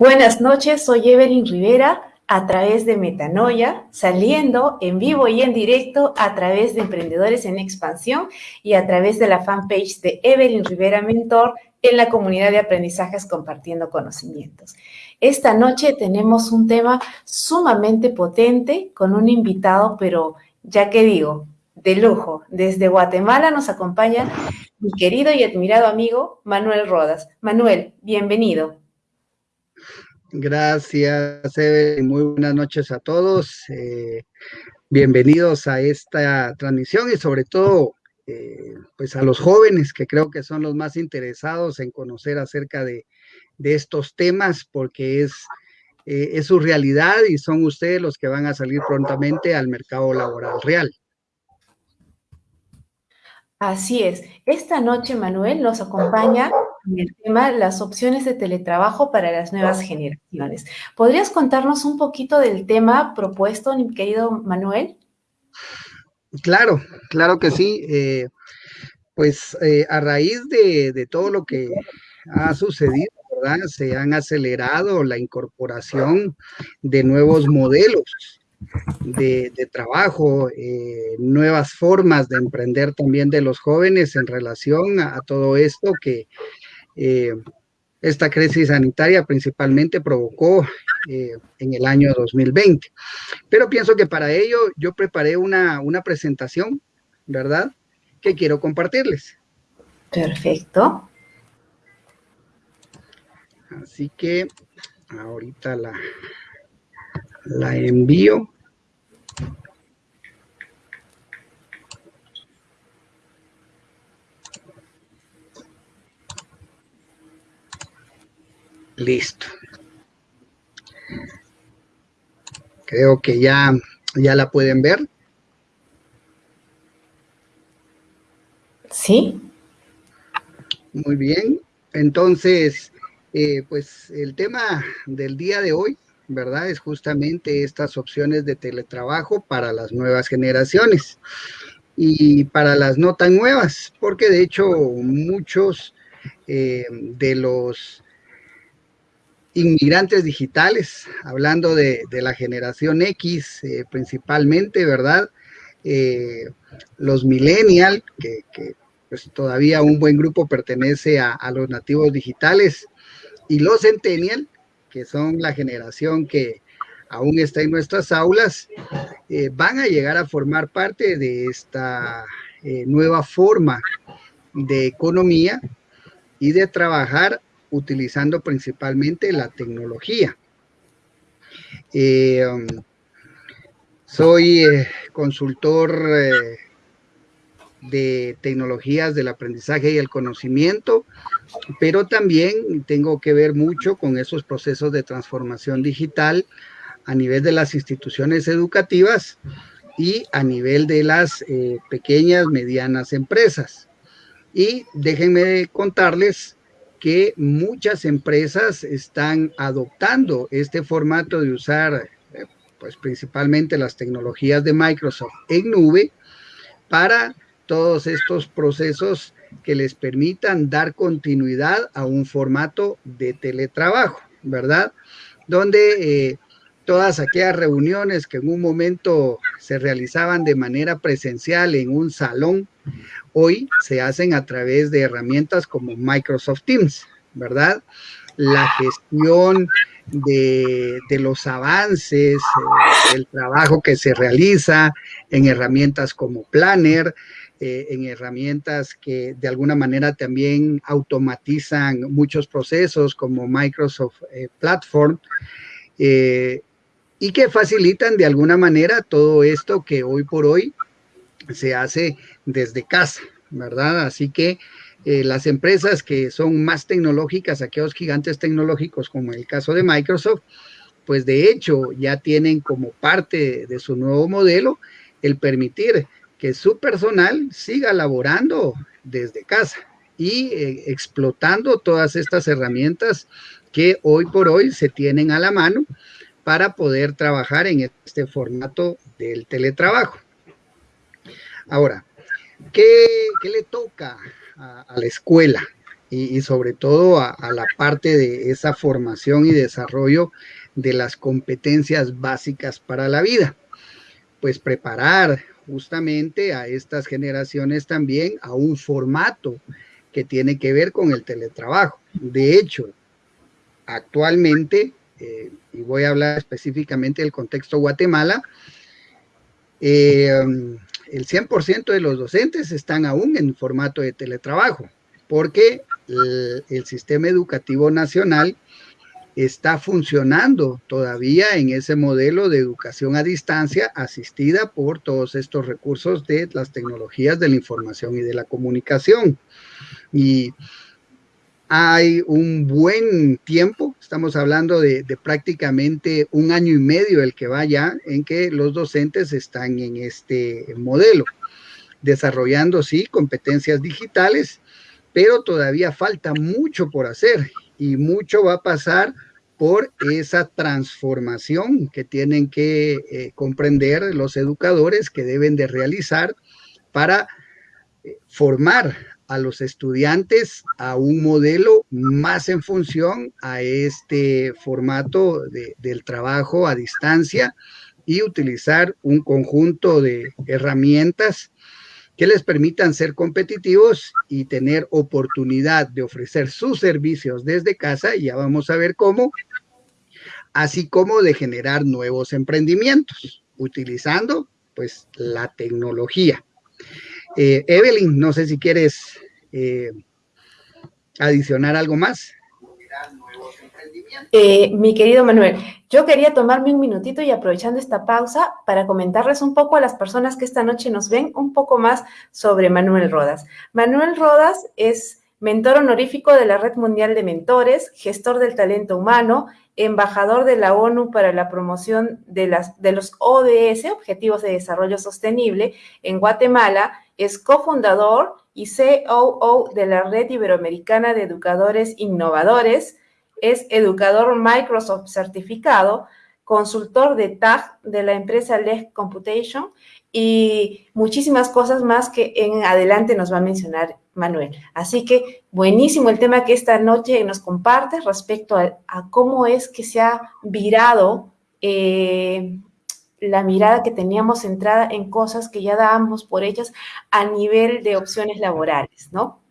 Buenas noches, soy Evelyn Rivera a través de Metanoia, saliendo en vivo y en directo a través de Emprendedores en Expansión y a través de la fanpage de Evelyn Rivera Mentor en la comunidad de aprendizajes compartiendo conocimientos. Esta noche tenemos un tema sumamente potente con un invitado, pero ya que digo, de lujo. Desde Guatemala nos acompaña mi querido y admirado amigo Manuel Rodas. Manuel, bienvenido. Gracias, Eve. Muy buenas noches a todos. Eh, bienvenidos a esta transmisión y sobre todo, eh, pues a los jóvenes que creo que son los más interesados en conocer acerca de, estos temas porque es, eh, es su realidad y son ustedes los que van a salir prontamente al mercado laboral real. Así es. Esta noche, Manuel, nos acompaña en el tema las opciones de teletrabajo para las nuevas generaciones. ¿Podrías contarnos un poquito del tema propuesto, mi querido Manuel? Claro, claro que sí. Eh, pues eh, a raíz de, de, todo lo que ha sucedido, ¿verdad? Se han acelerado la incorporación de nuevos modelos de, trabajo, eh, nuevas formas de emprender también de los jóvenes en relación a, todo esto que eh, esta crisis sanitaria principalmente provocó eh, en el año 2020. Pero pienso que para ello yo preparé una, una presentación, ¿verdad? Que quiero compartirles. Perfecto. Así que ahorita la, la envío. Listo. Creo que ya, ya la pueden ver. Sí. Muy bien. Entonces, eh, pues el tema del día de hoy ¿verdad? Es justamente estas opciones de teletrabajo para las nuevas generaciones y para las no tan nuevas, porque de hecho muchos eh, de los inmigrantes digitales, hablando de, la generación X eh, principalmente, ¿verdad? Eh, los millennial, que, pues todavía un buen grupo pertenece a, los nativos digitales, y los centennial, que son la generación que aún está en nuestras aulas, eh, van a llegar a formar parte de esta nueva forma de economía y de trabajar utilizando principalmente la tecnología. Eh, um, soy consultor de tecnologías del aprendizaje y el conocimiento, pero también tengo que ver mucho con esos procesos de transformación digital a nivel de las instituciones educativas y a nivel de las eh, pequeñas, medianas empresas. Y déjenme contarles que muchas empresas están adoptando este formato de usar, eh, pues principalmente las tecnologías de Microsoft en nube para todos estos procesos que les permitan dar continuidad a un formato de teletrabajo, ¿verdad? Donde eh, todas aquellas reuniones que en un momento se realizaban de manera presencial en un salón, hoy se hacen a través de herramientas como Microsoft Teams, ¿verdad? La gestión de, los avances, eh, el trabajo que se realiza en herramientas como Planner, eh, en herramientas que de alguna manera también automatizan muchos procesos como Microsoft eh, Platform y que facilitan de alguna manera todo esto que hoy por hoy se hace desde casa, ¿verdad? Así que las empresas que son más tecnológicas, aquellos gigantes tecnológicos como el caso de Microsoft, pues de hecho ya tienen como parte de su nuevo modelo el permitir que su personal siga laborando desde casa y eh, explotando todas estas herramientas que hoy por hoy se tienen a la mano para poder trabajar en este formato del teletrabajo. Ahora, ¿qué, le toca a, la escuela? y, sobre todo a, la parte de esa formación y desarrollo de las competencias básicas para la vida. Pues preparar justamente a estas generaciones también a un formato que tiene que ver con el teletrabajo. De hecho, actualmente, eh, y voy a hablar específicamente del contexto Guatemala, eh, el 100% de los docentes están aún en formato de teletrabajo, porque el, sistema educativo nacional está funcionando todavía en ese modelo de educación a distancia asistida por todos estos recursos de las tecnologías de la información y de la comunicación. Y hay un buen tiempo, estamos hablando de, prácticamente un año y medio el que vaya en que los docentes están en este modelo, desarrollando, sí, competencias digitales, pero todavía falta mucho por hacer y mucho va a pasar por esa transformación que tienen que eh, comprender los educadores que deben de realizar para eh, formar a los estudiantes a un modelo más en función a este formato del trabajo a distancia y utilizar un conjunto de herramientas que les permitan ser competitivos y tener oportunidad de ofrecer sus servicios desde casa, y ya vamos a ver cómo, así como de generar nuevos emprendimientos, utilizando pues la tecnología. Eh, Evelyn, no sé si quieres eh, adicionar algo más. Eh, mi querido Manuel, yo quería tomarme un minutito y aprovechando esta pausa para comentarles un poco a las personas que esta noche nos ven un poco más sobre Manuel Rodas. Manuel Rodas es mentor honorífico de la Red Mundial de Mentores, gestor del talento humano, embajador de la ONU para la promoción de, las, de los ODS, Objetivos de Desarrollo Sostenible, en Guatemala, es cofundador y COO de la Red Iberoamericana de Educadores Innovadores, es educador Microsoft certificado, consultor de TAG de la empresa LEG Computation y muchísimas cosas más que en adelante nos va a mencionar Manuel. Así que buenísimo el tema que esta noche nos comparte respecto a, cómo es que se ha virado eh, la mirada que teníamos centrada en cosas que ya dábamos por hechas a nivel de opciones laborales, ¿no?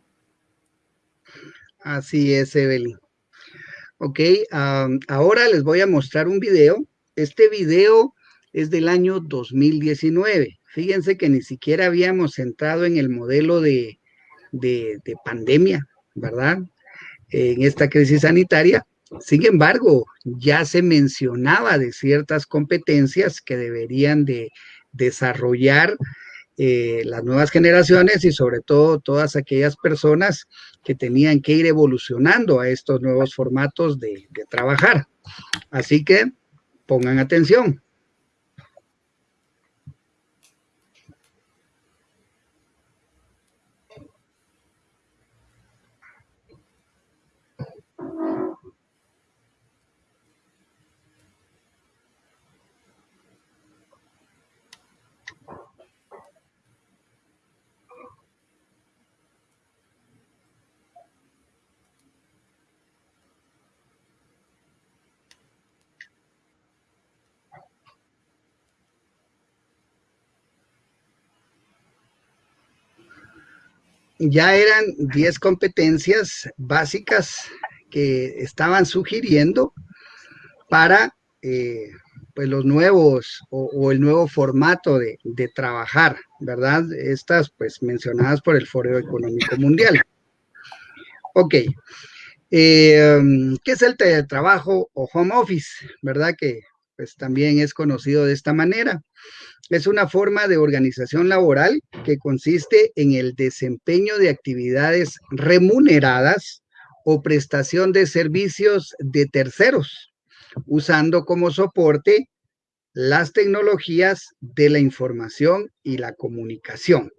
Así es, Evelyn. Ok, ahora les voy a mostrar un video. Este video es del año 2019. Fíjense que ni siquiera habíamos entrado en el modelo de, de pandemia, ¿verdad? En esta crisis sanitaria, sin embargo, ya se mencionaba de ciertas competencias que deberían de desarrollar eh, las nuevas generaciones y sobre todo todas aquellas personas que tenían que ir evolucionando a estos nuevos formatos de trabajar. Así que pongan atención. Ya eran 10 competencias básicas que estaban sugiriendo para eh, pues los nuevos o, el nuevo formato de, trabajar, ¿verdad? Estas pues mencionadas por el Foro Económico Mundial. Ok, eh, ¿qué es el teletrabajo o home office? ¿Verdad? Que pues también es conocido de esta manera es una forma de organización laboral que consiste en el desempeño de actividades remuneradas o prestación de servicios de terceros, usando como soporte las tecnologías de la información y la comunicación.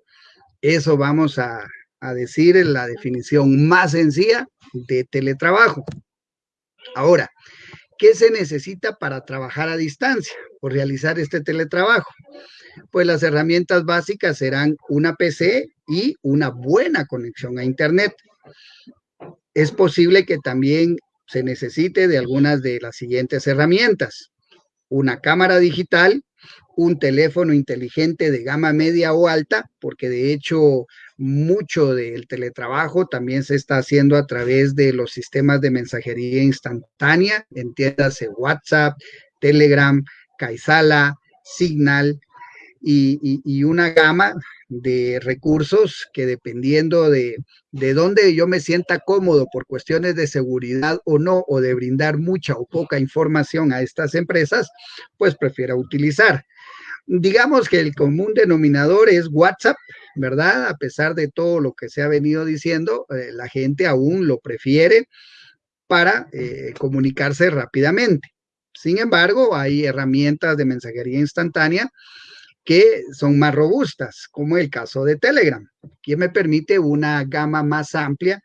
Eso vamos a, decir en la definición más sencilla de teletrabajo. Ahora, ¿qué se necesita para trabajar a distancia o realizar este teletrabajo? pues las herramientas básicas serán una PC y una buena conexión a Internet. es posible que también se necesite de algunas de las siguientes herramientas. Una cámara digital, un teléfono inteligente de gama media o alta, porque de hecho mucho del teletrabajo también se está haciendo a través de los sistemas de mensajería instantánea, entiéndase WhatsApp, Telegram, Kaisala, Signal y, una gama de recursos que dependiendo de, de dónde yo me sienta cómodo por cuestiones de seguridad o no, o de brindar mucha o poca información a estas empresas, pues prefiero utilizar. Digamos que el común denominador es WhatsApp, ¿verdad? A pesar de todo lo que se ha venido diciendo, eh, la gente aún lo prefiere para eh, comunicarse rápidamente. Sin embargo, hay herramientas de mensajería instantánea que son más robustas, como el caso de Telegram, que me permite una gama más amplia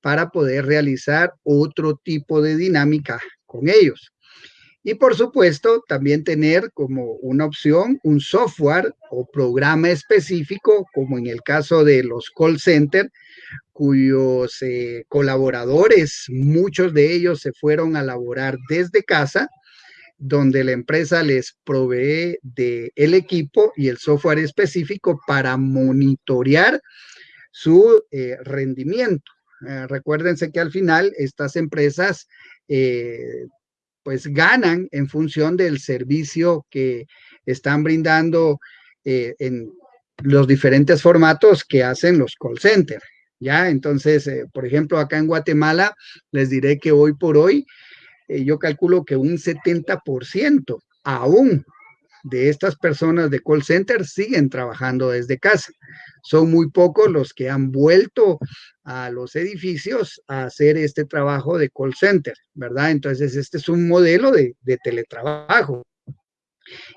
para poder realizar otro tipo de dinámica con ellos. Y por supuesto, también tener como una opción un software o programa específico, como en el caso de los call center, cuyos eh, colaboradores, muchos de ellos se fueron a laborar desde casa, donde la empresa les provee de el equipo y el software específico para monitorear su eh, rendimiento. Eh, recuérdense que al final estas empresas pues ganan en función del servicio que están brindando eh, en los diferentes formatos que hacen los call centers. Ya, entonces, eh, por ejemplo, acá en Guatemala, les diré que hoy por hoy, eh, yo calculo que un 70% aún de estas personas de call center siguen trabajando desde casa. Son muy pocos los que han vuelto a los edificios a hacer este trabajo de call center, ¿verdad? Entonces, este es un modelo de, teletrabajo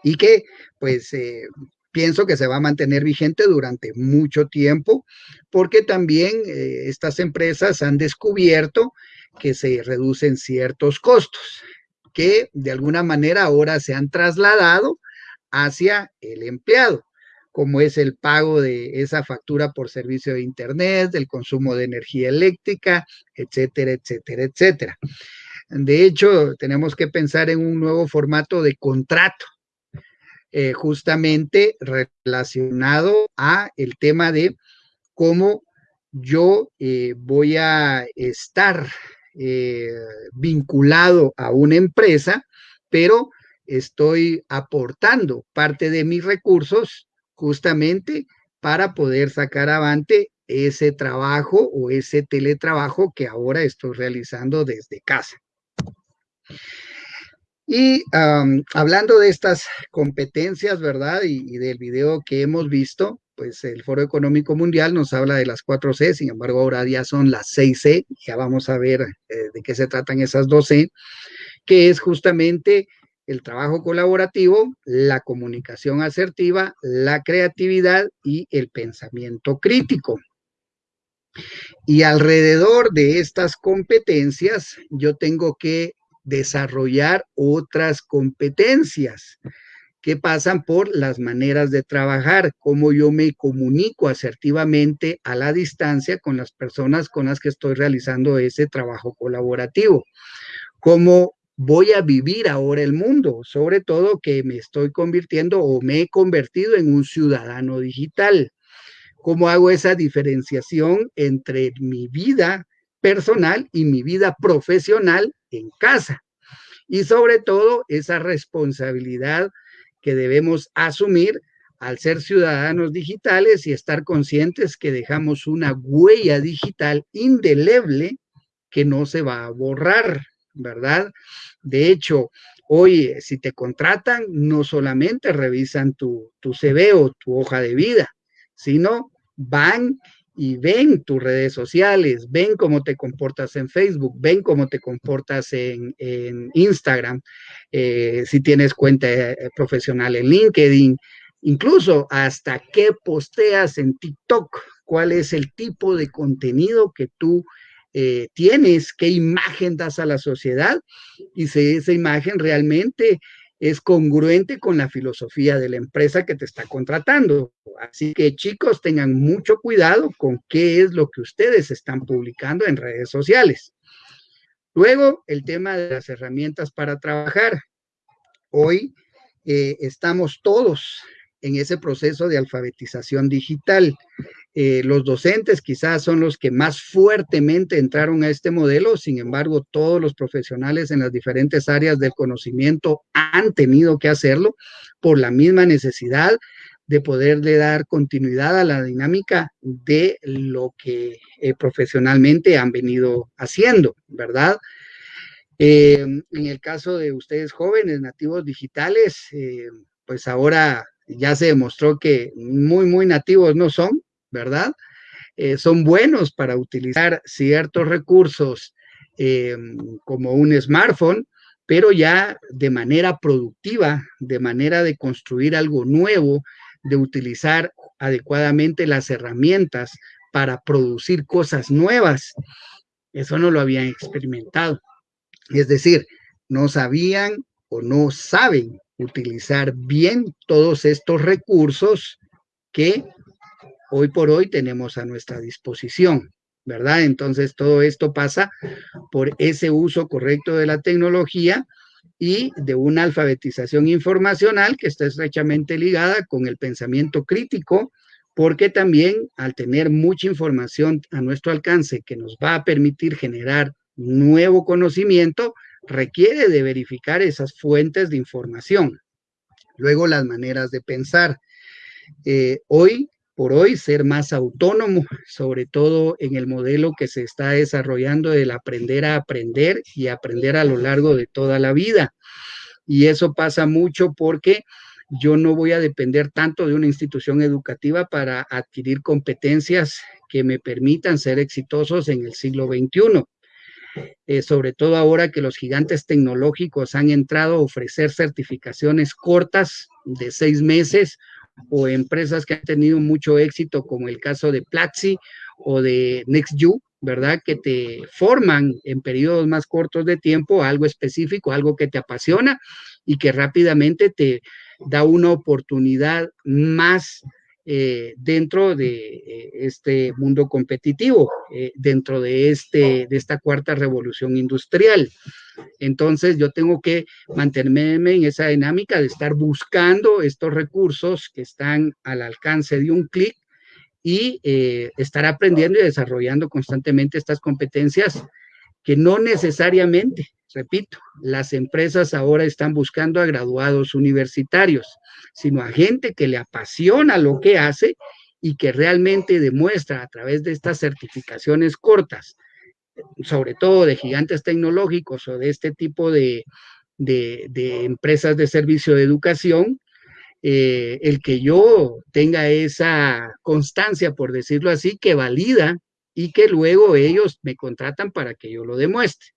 y que, pues, eh, pienso que se va a mantener vigente durante mucho tiempo, porque también eh, estas empresas han descubierto que se reducen ciertos costos, que de alguna manera ahora se han trasladado hacia el empleado, como es el pago de esa factura por servicio de Internet, del consumo de energía eléctrica, etcétera, etcétera, etcétera. De hecho, tenemos que pensar en un nuevo formato de contrato, eh, justamente relacionado a el tema de cómo yo eh, voy a estar eh, vinculado a una empresa, pero estoy aportando parte de mis recursos justamente para poder sacar adelante ese trabajo o ese teletrabajo que ahora estoy realizando desde casa. Y hablando de estas competencias, ¿verdad? Y, del video que hemos visto, pues el Foro Económico Mundial nos habla de las 4C, sin embargo ahora ya son las 6C, ya vamos a ver eh, de qué se tratan esas 2C, que es justamente el trabajo colaborativo, la comunicación asertiva, la creatividad y el pensamiento crítico. Y alrededor de estas competencias, yo tengo que desarrollar otras competencias que pasan por las maneras de trabajar, cómo yo me comunico asertivamente a la distancia con las personas con las que estoy realizando ese trabajo colaborativo, cómo voy a vivir ahora el mundo, sobre todo que me estoy convirtiendo o me he convertido en un ciudadano digital. ¿Cómo hago esa diferenciación entre mi vida personal y mi vida profesional en casa? Y sobre todo esa responsabilidad que debemos asumir al ser ciudadanos digitales y estar conscientes que dejamos una huella digital indeleble que no se va a borrar. ¿Verdad? De hecho, hoy si te contratan, no solamente revisan tu, tu CV o tu hoja de vida, sino van y ven tus redes sociales, ven cómo te comportas en Facebook, ven cómo te comportas en, Instagram, eh, si tienes cuenta eh, profesional en LinkedIn, incluso hasta qué posteas en TikTok, cuál es el tipo de contenido que tú eh, tienes, qué imagen das a la sociedad y si esa imagen realmente es congruente con la filosofía de la empresa que te está contratando. Así que chicos, tengan mucho cuidado con qué es lo que ustedes están publicando en redes sociales. Luego, el tema de las herramientas para trabajar. Hoy eh, estamos todos en ese proceso de alfabetización digital. Eh, los docentes quizás son los que más fuertemente entraron a este modelo, sin embargo, todos los profesionales en las diferentes áreas del conocimiento han tenido que hacerlo por la misma necesidad de poderle dar continuidad a la dinámica de lo que eh, profesionalmente han venido haciendo, ¿verdad? Eh, en el caso de ustedes jóvenes, nativos digitales, pues ahora ya se demostró que muy, muy nativos no son, ¿verdad? Eh, son buenos para utilizar ciertos recursos eh, como un smartphone, pero ya de manera productiva, de manera de construir algo nuevo, de utilizar adecuadamente las herramientas para producir cosas nuevas. Eso no lo habían experimentado. Es decir, no sabían o no saben utilizar bien todos estos recursos que hoy por hoy tenemos a nuestra disposición, ¿verdad? Entonces todo esto pasa por ese uso correcto de la tecnología y de una alfabetización informacional que está estrechamente ligada con el pensamiento crítico, porque también al tener mucha información a nuestro alcance que nos va a permitir generar nuevo conocimiento, requiere de verificar esas fuentes de información. Luego las maneras de pensar. Eh, hoy por hoy ser más autónomo, sobre todo en el modelo que se está desarrollando del aprender a aprender y aprender a lo largo de toda la vida. Y eso pasa mucho porque yo no voy a depender tanto de una institución educativa para adquirir competencias que me permitan ser exitosos en el siglo XXI. Eh, sobre todo ahora que los gigantes tecnológicos han entrado a ofrecer certificaciones cortas de seis meses o empresas que han tenido mucho éxito, como el caso de Platzi o de NextU, ¿verdad? Que te forman en periodos más cortos de tiempo algo específico, algo que te apasiona y que rápidamente te da una oportunidad más eh, dentro de eh, este mundo competitivo, eh, dentro de, este, de esta cuarta revolución industrial. Entonces yo tengo que mantenerme en esa dinámica de estar buscando estos recursos que están al alcance de un clic y estar aprendiendo y desarrollando constantemente estas competencias que no necesariamente repito, las empresas ahora están buscando a graduados universitarios, sino a gente que le apasiona lo que hace y que realmente demuestra a través de estas certificaciones cortas, sobre todo de gigantes tecnológicos o de este tipo de, empresas de servicio de educación, eh, el que yo tenga esa constancia, por decirlo así, que valida y que luego ellos me contratan para que yo lo demuestre.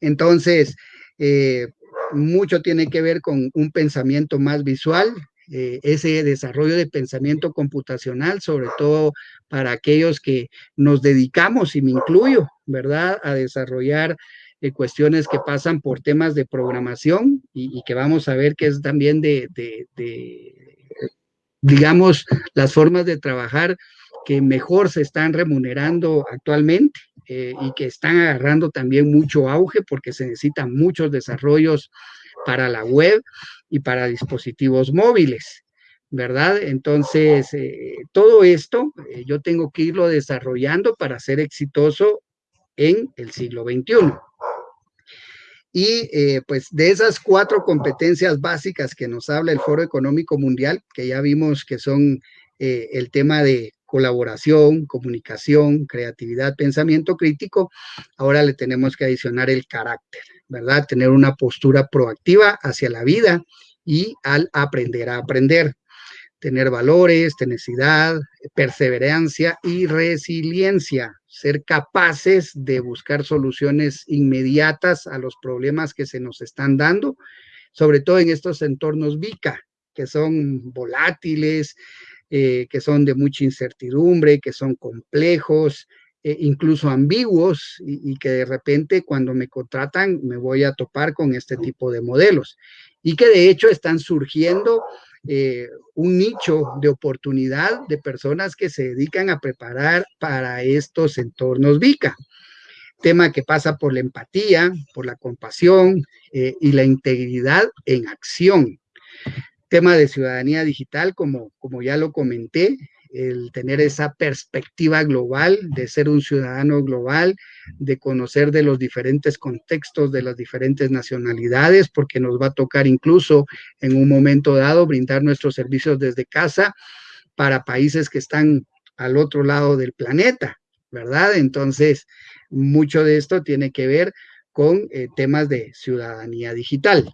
Entonces, eh, mucho tiene que ver con un pensamiento más visual, eh, ese desarrollo de pensamiento computacional, sobre todo para aquellos que nos dedicamos, y me incluyo, ¿verdad?, a desarrollar eh, cuestiones que pasan por temas de programación y, que vamos a ver que es también de, digamos, las formas de trabajar que mejor se están remunerando actualmente eh, y que están agarrando también mucho auge porque se necesitan muchos desarrollos para la web y para dispositivos móviles, ¿verdad? Entonces, eh, todo esto eh, yo tengo que irlo desarrollando para ser exitoso en el siglo XXI. Y pues de esas cuatro competencias básicas que nos habla el Foro Económico Mundial, que ya vimos que son el tema de colaboración, comunicación, creatividad, pensamiento crítico, ahora le tenemos que adicionar el carácter, ¿verdad? Tener una postura proactiva hacia la vida y al aprender a aprender. Tener valores, tenacidad, perseverancia y resiliencia. Ser capaces de buscar soluciones inmediatas a los problemas que se nos están dando, sobre todo en estos entornos VICA, que son volátiles, eh, que son de mucha incertidumbre, que son complejos, eh, incluso ambiguos, y, que de repente cuando me contratan me voy a topar con este tipo de modelos. y que de hecho están surgiendo eh, un nicho de oportunidad de personas que se dedican a preparar para estos entornos VICA. Tema que pasa por la empatía, por la compasión y la integridad en acción. Tema de ciudadanía digital, como, como ya lo comenté, el tener esa perspectiva global, de ser un ciudadano global, de conocer de los diferentes contextos, de las diferentes nacionalidades, porque nos va a tocar incluso en un momento dado brindar nuestros servicios desde casa para países que están al otro lado del planeta, ¿verdad? Entonces, mucho de esto tiene que ver con eh, temas de ciudadanía digital.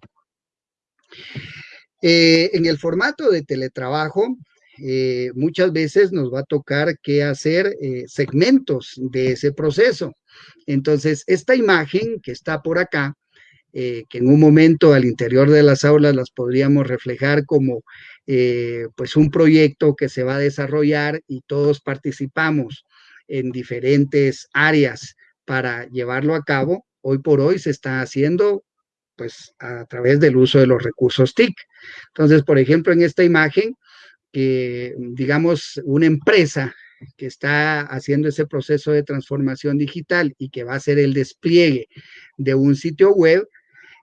Eh, en el formato de teletrabajo, eh, muchas veces nos va a tocar que hacer eh, segmentos de ese proceso. Entonces, esta imagen que está por acá, que en un momento al interior de las aulas las podríamos reflejar como pues un proyecto que se va a desarrollar y todos participamos en diferentes áreas para llevarlo a cabo, hoy por hoy se está haciendo pues a través del uso de los recursos TIC. Entonces, por ejemplo, en esta imagen que, digamos, una empresa que está haciendo ese proceso de transformación digital y que va a hacer el despliegue de un sitio web,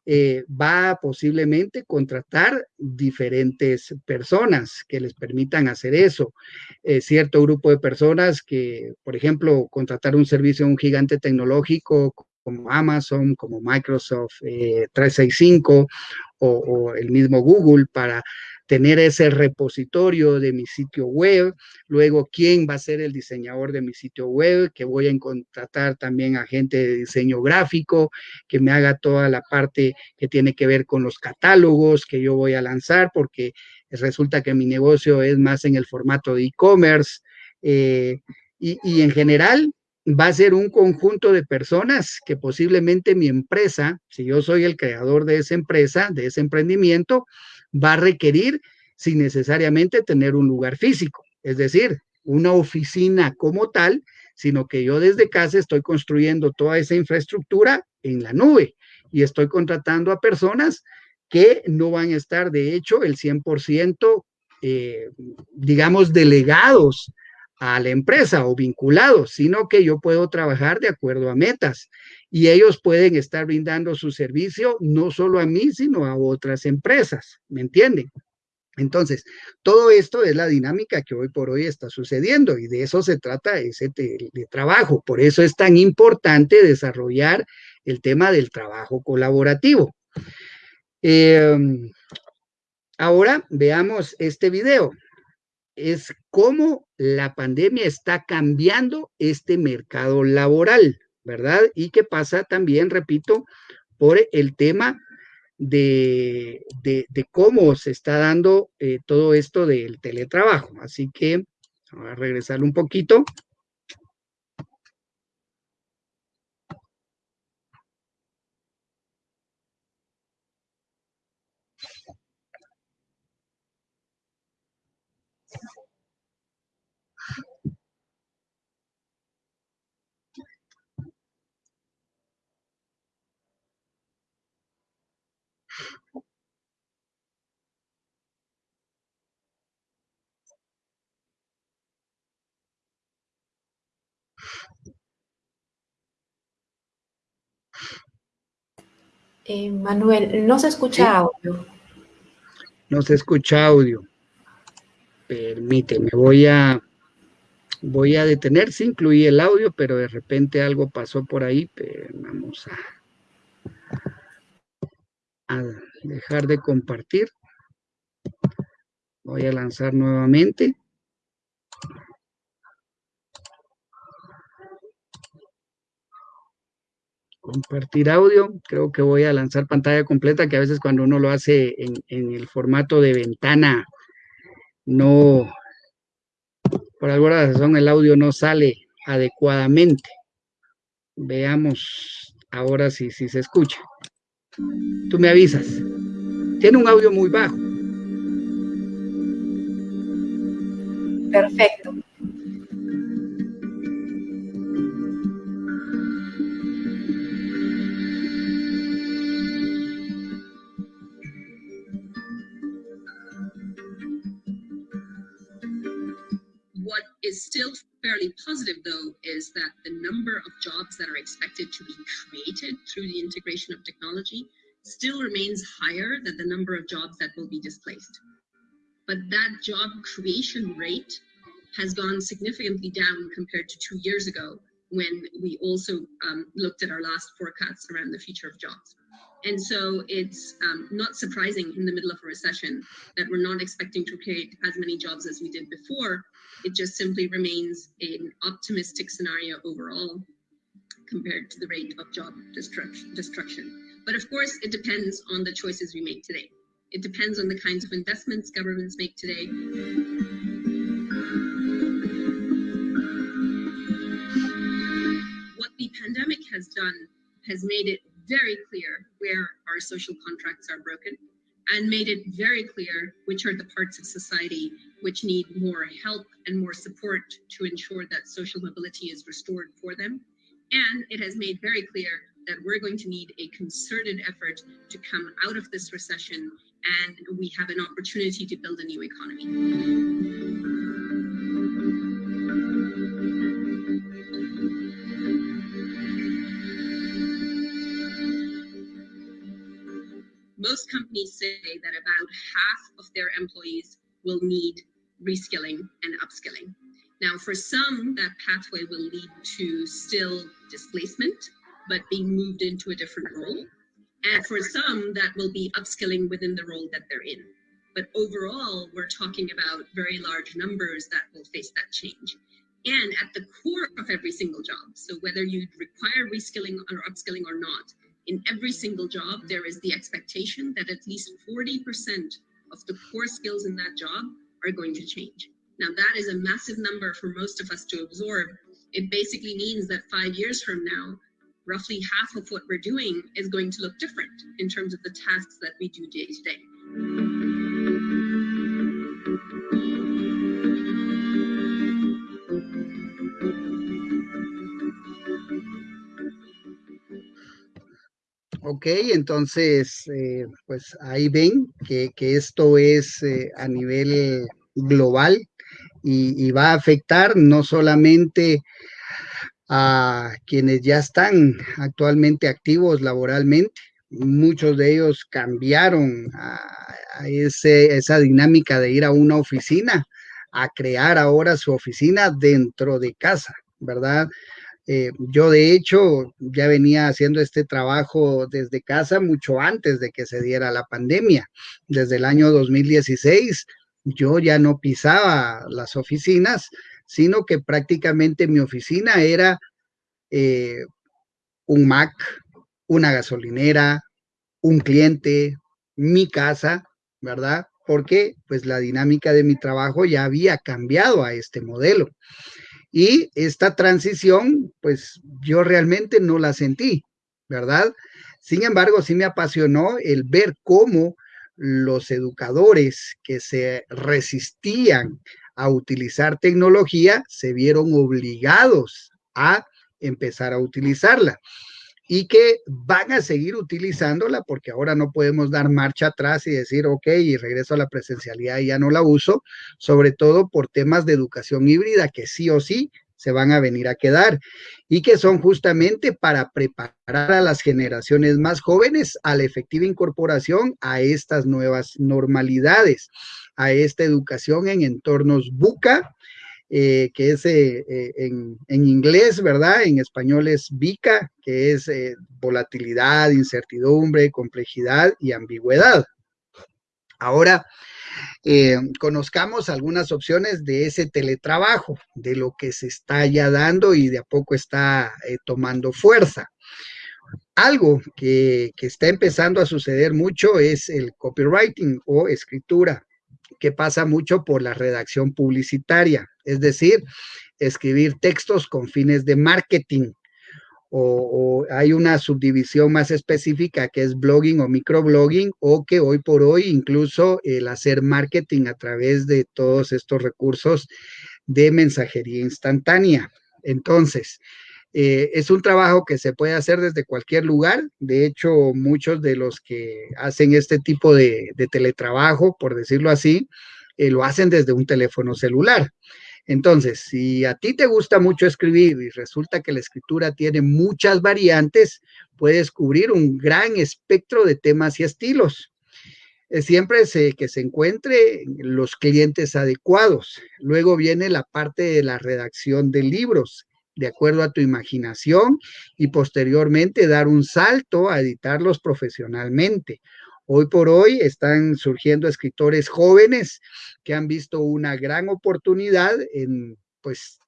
eh, va a posiblemente contratar diferentes personas que les permitan hacer eso. Eh, cierto grupo de personas que, por ejemplo, contratar un servicio de un gigante tecnológico como Amazon, como Microsoft 365 eh, o, o el mismo Google para tener ese repositorio de mi sitio web, luego quién va a ser el diseñador de mi sitio web, que voy a contratar también a gente de diseño gráfico, que me haga toda la parte que tiene que ver con los catálogos que yo voy a lanzar, porque resulta que mi negocio es más en el formato de e-commerce. Eh, y, y en general, va a ser un conjunto de personas que posiblemente mi empresa, si yo soy el creador de esa empresa, de ese emprendimiento, va a requerir sin necesariamente tener un lugar físico, es decir, una oficina como tal, sino que yo desde casa estoy construyendo toda esa infraestructura en la nube y estoy contratando a personas que no van a estar, de hecho, el 100%, eh, digamos, delegados a la empresa o vinculados, sino que yo puedo trabajar de acuerdo a metas y ellos pueden estar brindando su servicio no solo a mí, sino a otras empresas, ¿me entienden? Entonces, todo esto es la dinámica que hoy por hoy está sucediendo y de eso se trata ese trabajo. Por eso es tan importante desarrollar el tema del trabajo colaborativo. Eh, ahora veamos este video. Es cómo la pandemia está cambiando este mercado laboral. ¿verdad? Y que pasa también, repito, por el tema de, cómo se está dando eh, todo esto del teletrabajo. Así que a regresar un poquito. Eh, Manuel, no se escucha audio. No se escucha audio. Permíteme, voy a voy a detener, sí incluí el audio, pero de repente algo pasó por ahí, pero vamos a, a dejar de compartir. Voy a lanzar nuevamente. Compartir audio, creo que voy a lanzar pantalla completa, que a veces cuando uno lo hace en, el formato de ventana, no, por alguna razón el audio no sale adecuadamente. Veamos ahora si, si se escucha. Tú me avisas. Tiene un audio muy bajo. Perfecto. Fairly positive, though, is that the number of jobs that are expected to be created through the integration of technology still remains higher than the number of jobs that will be displaced. But that job creation rate has gone significantly down compared to two years ago when we also um, looked at our last forecasts around the future of jobs. And so it's um, not surprising in the middle of a recession that we're not expecting to create as many jobs as we did before. It just simply remains an optimistic scenario overall compared to the rate of job destruction. But of course, it depends on the choices we make today. It depends on the kinds of investments governments make today. What the pandemic has done has made it very clear where our social contracts are broken and made it very clear which are the parts of society which need more help and more support to ensure that social mobility is restored for them. And it has made very clear that we're going to need a concerted effort to come out of this recession and we have an opportunity to build a new economy. Most companies say that about half of their employees will need reskilling and upskilling. Now, for some, that pathway will lead to still displacement, but being moved into a different role. And for some, that will be upskilling within the role that they're in. But overall, we're talking about very large numbers that will face that change. And at the core of every single job, so whether you require reskilling or upskilling or not, in every single job, there is the expectation that at least 40% of the core skills in that job are going to change. Now, that is a massive number for most of us to absorb. It basically means that five years from now, roughly half of what we're doing is going to look different in terms of the tasks that we do day to day. Ok, entonces, eh, pues ahí ven que, esto es eh, a nivel global y, va a afectar no solamente a quienes ya están actualmente activos laboralmente, muchos de ellos cambiaron a, esa dinámica de ir a una oficina, a crear ahora su oficina dentro de casa, ¿verdad? Eh, yo de hecho ya venía haciendo este trabajo desde casa mucho antes de que se diera la pandemia. Desde el año 2016 yo ya no pisaba las oficinas, sino que prácticamente mi oficina era eh, un Mac, una gasolinera, un cliente, mi casa, ¿verdad? Porque pues la dinámica de mi trabajo ya había cambiado a este modelo. Y esta transición, pues yo realmente no la sentí, ¿verdad? Sin embargo, sí me apasionó el ver cómo los educadores que se resistían a utilizar tecnología se vieron obligados a empezar a utilizarla y que van a seguir utilizándola porque ahora no podemos dar marcha atrás y decir, ok, y regreso a la presencialidad y ya no la uso, sobre todo por temas de educación híbrida que sí o sí se van a venir a quedar y que son justamente para preparar a las generaciones más jóvenes a la efectiva incorporación a estas nuevas normalidades, a esta educación en entornos buca, eh, que es eh, eh, en, inglés, ¿verdad? En español es VICA, que es volatilidad, incertidumbre, complejidad y ambigüedad. Ahora, conozcamos algunas opciones de ese teletrabajo, de lo que se está ya dando y de a poco está tomando fuerza. Algo que, que está empezando a suceder mucho es el copywriting o escritura que pasa mucho por la redacción publicitaria, es decir, escribir textos con fines de marketing. O, hay una subdivisión más específica que es blogging o microblogging o que hoy por hoy incluso el hacer marketing a través de todos estos recursos de mensajería instantánea. Entonces, eh, es un trabajo que se puede hacer desde cualquier lugar. De hecho, muchos de los que hacen este tipo de, teletrabajo, por decirlo así, eh, lo hacen desde un teléfono celular. Entonces, si a ti te gusta mucho escribir y resulta que la escritura tiene muchas variantes, puedes cubrir un gran espectro de temas y estilos. Eh, siempre que se encuentre los clientes adecuados. Luego viene la parte de la redacción de libros, de acuerdo a tu imaginación, y posteriormente dar un salto a editarlos profesionalmente. Hoy por hoy están surgiendo escritores jóvenes que han visto una gran oportunidad en, pues,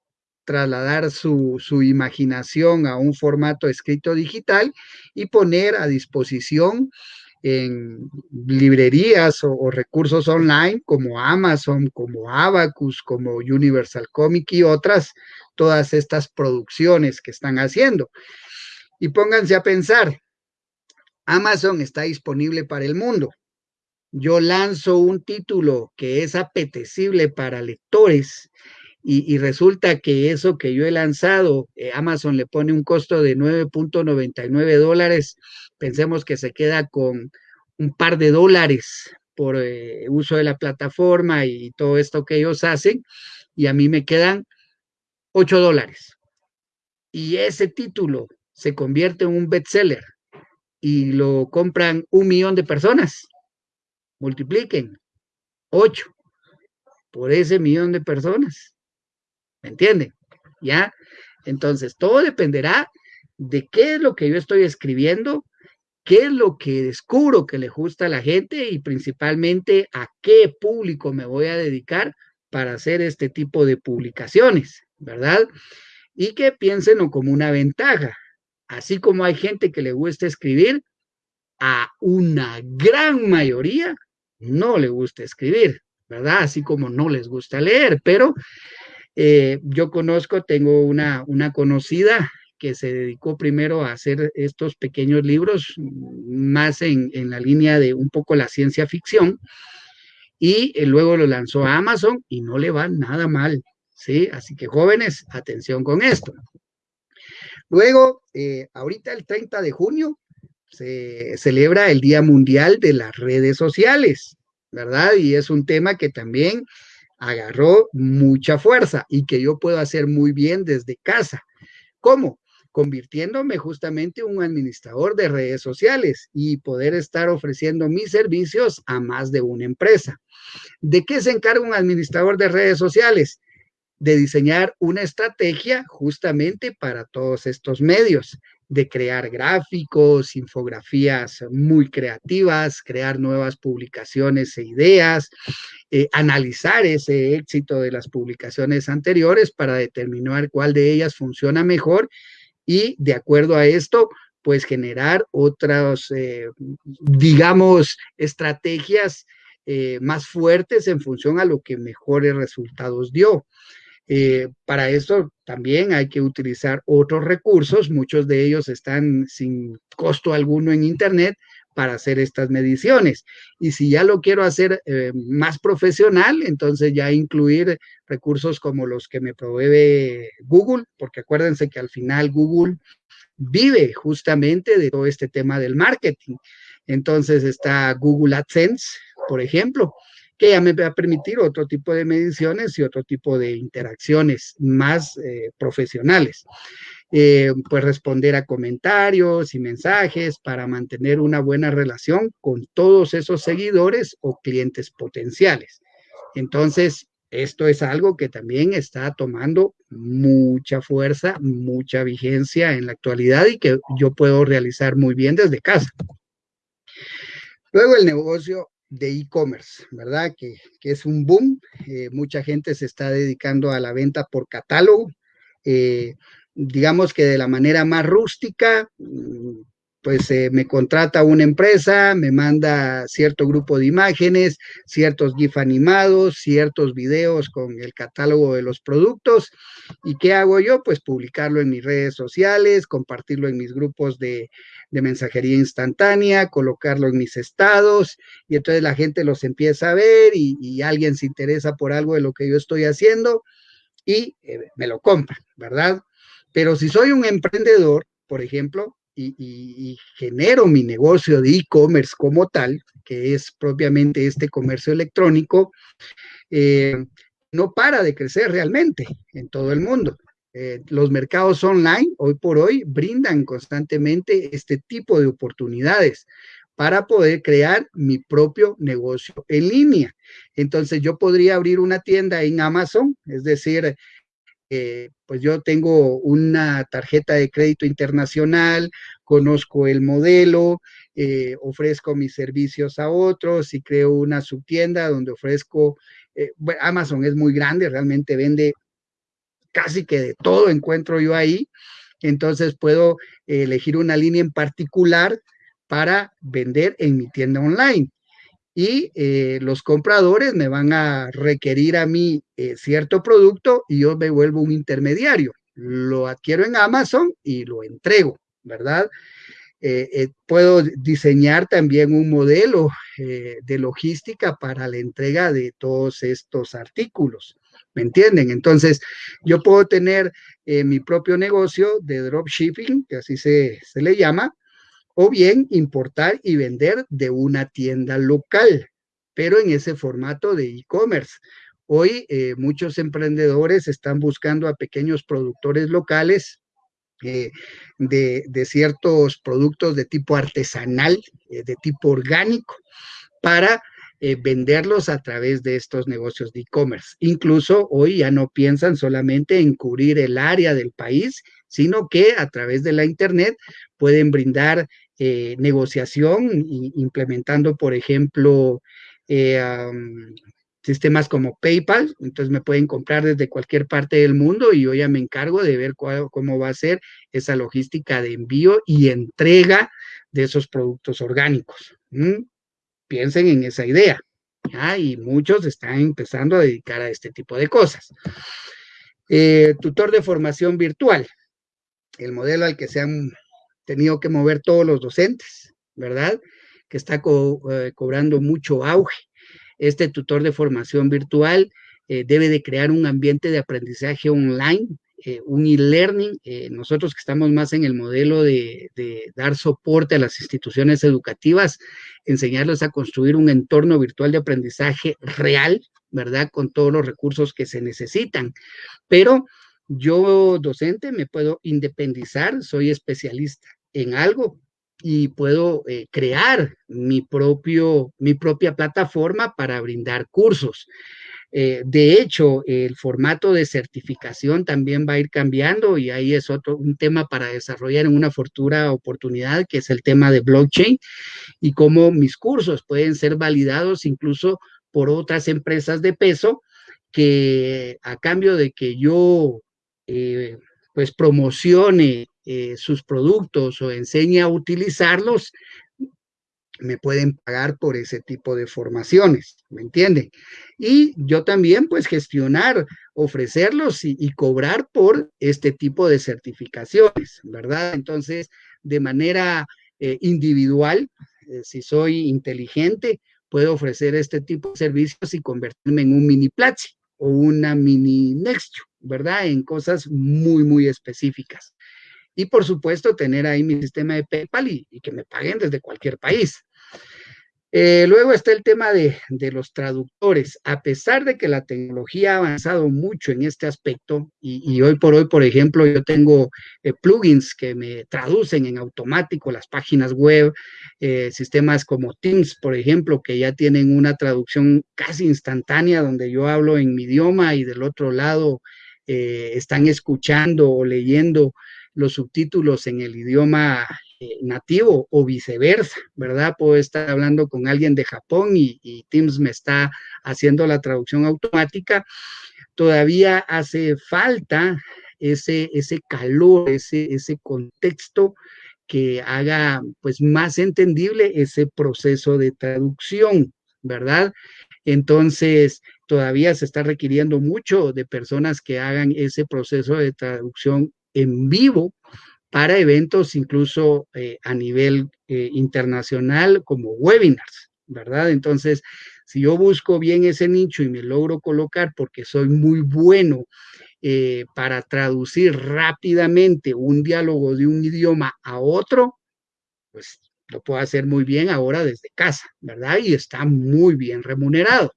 trasladar su, imaginación a un formato escrito digital y poner a disposición en librerías o, o, recursos online como Amazon, como Abacus, como Universal Comic y otras, todas estas producciones que están haciendo. Y pónganse a pensar, Amazon está disponible para el mundo. Yo lanzo un título que es apetecible para lectores y, resulta que eso que yo he lanzado, eh, Amazon le pone un costo de 9.99 dólares, pensemos que se queda con un par de dólares por eh, uso de la plataforma y todo esto que ellos hacen, y a mí me quedan 8 dólares. Y ese título se convierte en un bestseller y lo compran un millón de personas. Multipliquen 8 por ese millón de personas. ¿Me entienden? ¿Ya? Entonces, todo dependerá de qué es lo que yo estoy escribiendo, qué es lo que descubro que le gusta a la gente y principalmente a qué público me voy a dedicar para hacer este tipo de publicaciones, ¿verdad? Y que piensen como una ventaja. Así como hay gente que le gusta escribir, a una gran mayoría no le gusta escribir, ¿verdad? Así como no les gusta leer, pero eh, yo conozco, tengo una, una conocida que se dedicó primero a hacer estos pequeños libros, más en, la línea de un poco la ciencia ficción, y eh, luego lo lanzó a Amazon y no le va nada mal, ¿sí? Así que jóvenes, atención con esto. Luego, eh, ahorita el 30 de junio se celebra el Día Mundial de las Redes Sociales, ¿verdad? Y es un tema que también agarró mucha fuerza y que yo puedo hacer muy bien desde casa. ¿Cómo? Convirtiéndome justamente un administrador de redes sociales y poder estar ofreciendo mis servicios a más de una empresa. ¿De qué se encarga un administrador de redes sociales? De diseñar una estrategia justamente para todos estos medios, de crear gráficos, infografías muy creativas, crear nuevas publicaciones e ideas, eh, analizar ese éxito de las publicaciones anteriores para determinar cuál de ellas funciona mejor y de acuerdo a esto, pues generar otras, eh, digamos, estrategias eh, más fuertes en función a lo que mejores resultados dio. Eh, para esto también hay que utilizar otros recursos, muchos de ellos están sin costo alguno en Internet para hacer estas mediciones. Y si ya lo quiero hacer eh, más profesional, entonces ya incluir recursos como los que me provee Google, porque acuérdense que al final Google vive justamente de todo este tema del marketing. Entonces está Google AdSense, por ejemplo, que ya me va a permitir otro tipo de mediciones y otro tipo de interacciones más eh, profesionales. Eh, pues responder a comentarios y mensajes para mantener una buena relación con todos esos seguidores o clientes potenciales. Entonces, esto es algo que también está tomando mucha fuerza, mucha vigencia en la actualidad y que yo puedo realizar muy bien desde casa. Luego el negocio de e-commerce, ¿verdad? Que, es un boom. Eh, mucha gente se está dedicando a la venta por catálogo. Eh, digamos que de la manera más rústica, mm, pues eh, me contrata una empresa, me manda cierto grupo de imágenes, ciertos GIF animados, ciertos videos con el catálogo de los productos. ¿Y qué hago yo? Pues publicarlo en mis redes sociales, compartirlo en mis grupos de, mensajería instantánea, colocarlo en mis estados y entonces la gente los empieza a ver y, alguien se interesa por algo de lo que yo estoy haciendo y eh, me lo compra, ¿verdad? Pero si soy un emprendedor, por ejemplo, y, genero mi negocio de e-commerce como tal, que es propiamente este comercio electrónico, eh, no para de crecer realmente en todo el mundo. Eh, los mercados online hoy por hoy brindan constantemente este tipo de oportunidades para poder crear mi propio negocio en línea. Entonces yo podría abrir una tienda en Amazon, es decir, eh, pues yo tengo una tarjeta de crédito internacional, conozco el modelo, eh, ofrezco mis servicios a otros y creo una subtienda donde ofrezco, Amazon es muy grande, realmente vende casi que de todo encuentro yo ahí. Entonces puedo elegir una línea en particular para vender en mi tienda online. Y eh, los compradores me van a requerir a mí eh, cierto producto y yo me vuelvo un intermediario. Lo adquiero en Amazon y lo entrego, ¿verdad? Eh, puedo diseñar también un modelo de logística para la entrega de todos estos artículos. ¿Me entienden? Entonces, yo puedo tener mi propio negocio de dropshipping, que así se, le llama, o bien importar y vender de una tienda local, pero en ese formato de e-commerce. Hoy eh, muchos emprendedores están buscando a pequeños productores locales eh, de, de, ciertos productos de tipo artesanal, de tipo orgánico, para eh, venderlos a través de estos negocios de e-commerce. Incluso hoy ya no piensan solamente en cubrir el área del país, sino que a través de la Internet pueden brindar eh, negociación implementando, por ejemplo, eh, sistemas como PayPal, entonces me pueden comprar desde cualquier parte del mundo y yo ya me encargo de ver cómo va a ser esa logística de envío y entrega de esos productos orgánicos piensen en esa idea. Y muchos están empezando a dedicar a este tipo de cosas. Eh, tutor de formación virtual, el modelo al que se han tenido que mover todos los docentes, ¿verdad? Que está eh, cobrando mucho auge. Este tutor de formación virtual eh, debe de crear un ambiente de aprendizaje online eh, un e-learning, nosotros que estamos más en el modelo de, dar soporte a las instituciones educativas, enseñarles a construir un entorno virtual de aprendizaje real, ¿verdad? Con todos los recursos que se necesitan. Pero yo, docente, me puedo independizar, soy especialista en algo y puedo eh, crear mi, propio, mi propia plataforma para brindar cursos. Eh, de hecho, el formato de certificación también va a ir cambiando y ahí es otro un tema para desarrollar en una futura oportunidad, que es el tema de blockchain y cómo mis cursos pueden ser validados incluso por otras empresas de peso que a cambio de que yo eh, pues promocione eh, sus productos o enseñe a utilizarlos, me pueden pagar por ese tipo de formaciones, ¿me entienden? Y yo también, pues, gestionar, ofrecerlos y, cobrar por este tipo de certificaciones, ¿verdad? Entonces, de manera eh, individual, si soy inteligente, puedo ofrecer este tipo de servicios y convertirme en un mini Platzi o una mini Nextio, ¿verdad? En cosas muy, muy específicas. Y por supuesto, tener ahí mi sistema de PayPal y, que me paguen desde cualquier país. Eh, luego está el tema de, los traductores. A pesar de que la tecnología ha avanzado mucho en este aspecto, y, hoy por hoy, por ejemplo, yo tengo eh, plugins que me traducen en automático las páginas web, eh, sistemas como Teams, por ejemplo, que ya tienen una traducción casi instantánea, donde yo hablo en mi idioma y del otro lado están escuchando o leyendo los subtítulos en el idioma eh, nativo o viceversa, ¿verdad? Puedo estar hablando con alguien de Japón y, Teams me está haciendo la traducción automática. Todavía hace falta ese, ese calor, ese, ese contexto que haga pues más entendible ese proceso de traducción, ¿verdad? Entonces, todavía se está requiriendo mucho de personas que hagan ese proceso de traducción en vivo para eventos incluso eh, a nivel eh, internacional como webinars, ¿verdad? Entonces, si yo busco bien ese nicho y me logro colocar porque soy muy bueno eh, para traducir rápidamente un diálogo de un idioma a otro, pues lo puedo hacer muy bien ahora desde casa, ¿verdad? Y está muy bien remunerado.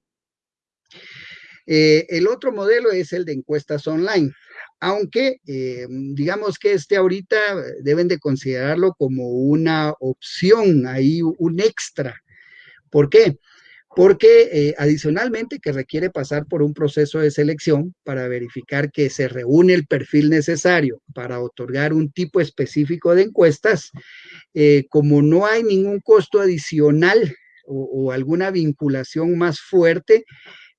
Eh, el otro modelo es el de encuestas online, aunque eh, digamos que este ahorita deben de considerarlo como una opción, ahí un extra. ¿Por qué? Porque eh, adicionalmente que requiere pasar por un proceso de selección para verificar que se reúne el perfil necesario para otorgar un tipo específico de encuestas, eh, como no hay ningún costo adicional o, alguna vinculación más fuerte,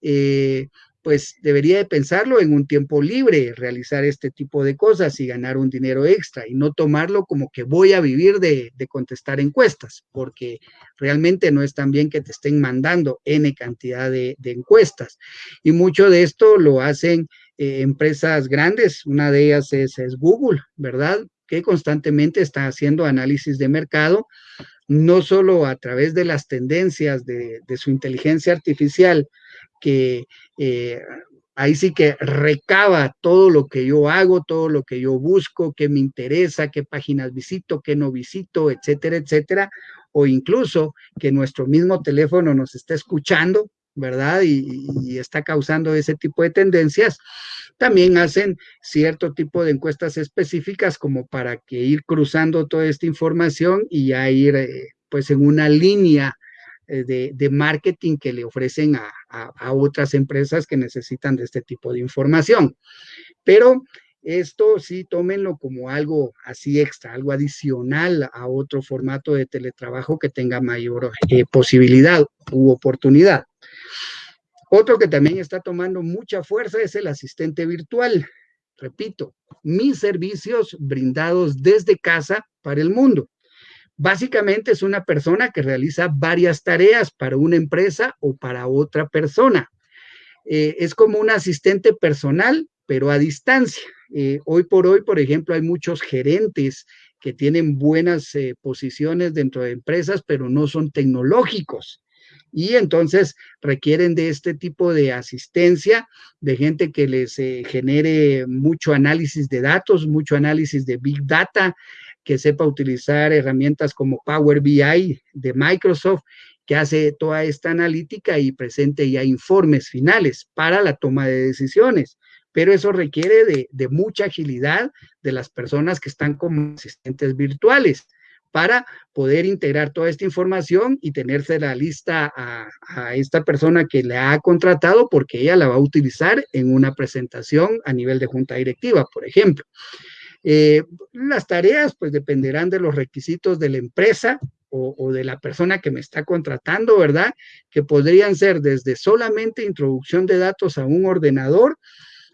eh, pues debería de pensarlo en un tiempo libre, realizar este tipo de cosas y ganar un dinero extra y no tomarlo como que voy a vivir de, contestar encuestas, porque realmente no es tan bien que te estén mandando N cantidad de, encuestas. Y mucho de esto lo hacen eh, empresas grandes, una de ellas es, Google, ¿verdad? Que constantemente está haciendo análisis de mercado no solo a través de las tendencias de, su inteligencia artificial, que eh, ahí sí que recaba todo lo que yo hago, todo lo que yo busco, qué me interesa, qué páginas visito, qué no visito, etcétera, etcétera, o incluso que nuestro mismo teléfono nos está escuchando, ¿verdad? Y, está causando ese tipo de tendencias. También hacen cierto tipo de encuestas específicas como para que ir cruzando toda esta información y ya ir eh, pues en una línea eh, de, marketing que le ofrecen a, otras empresas que necesitan de este tipo de información. Pero esto sí tómenlo como algo así extra, algo adicional a otro formato de teletrabajo que tenga mayor eh, posibilidad u oportunidad. Otro que también está tomando mucha fuerza es el asistente virtual. Repito, mis servicios brindados desde casa para el mundo. Básicamente es una persona que realiza varias tareas para una empresa o para otra persona. Eh, es como un asistente personal, pero a distancia. Eh, hoy por hoy, por ejemplo, hay muchos gerentes que tienen buenas eh, posiciones dentro de empresas, pero no son tecnológicos. Y entonces requieren de este tipo de asistencia, de gente que les genere mucho análisis de datos, mucho análisis de big data, que sepa utilizar herramientas como Power BI de Microsoft, que hace toda esta analítica y presente ya informes finales para la toma de decisiones. Pero eso requiere de, mucha agilidad de las personas que están como asistentes virtuales para poder integrar toda esta información y tenerse la lista a, esta persona que le ha contratado porque ella la va a utilizar en una presentación a nivel de junta directiva, por ejemplo. Eh, las tareas pues dependerán de los requisitos de la empresa o, de la persona que me está contratando, ¿verdad? Que podrían ser desde solamente introducción de datos a un ordenador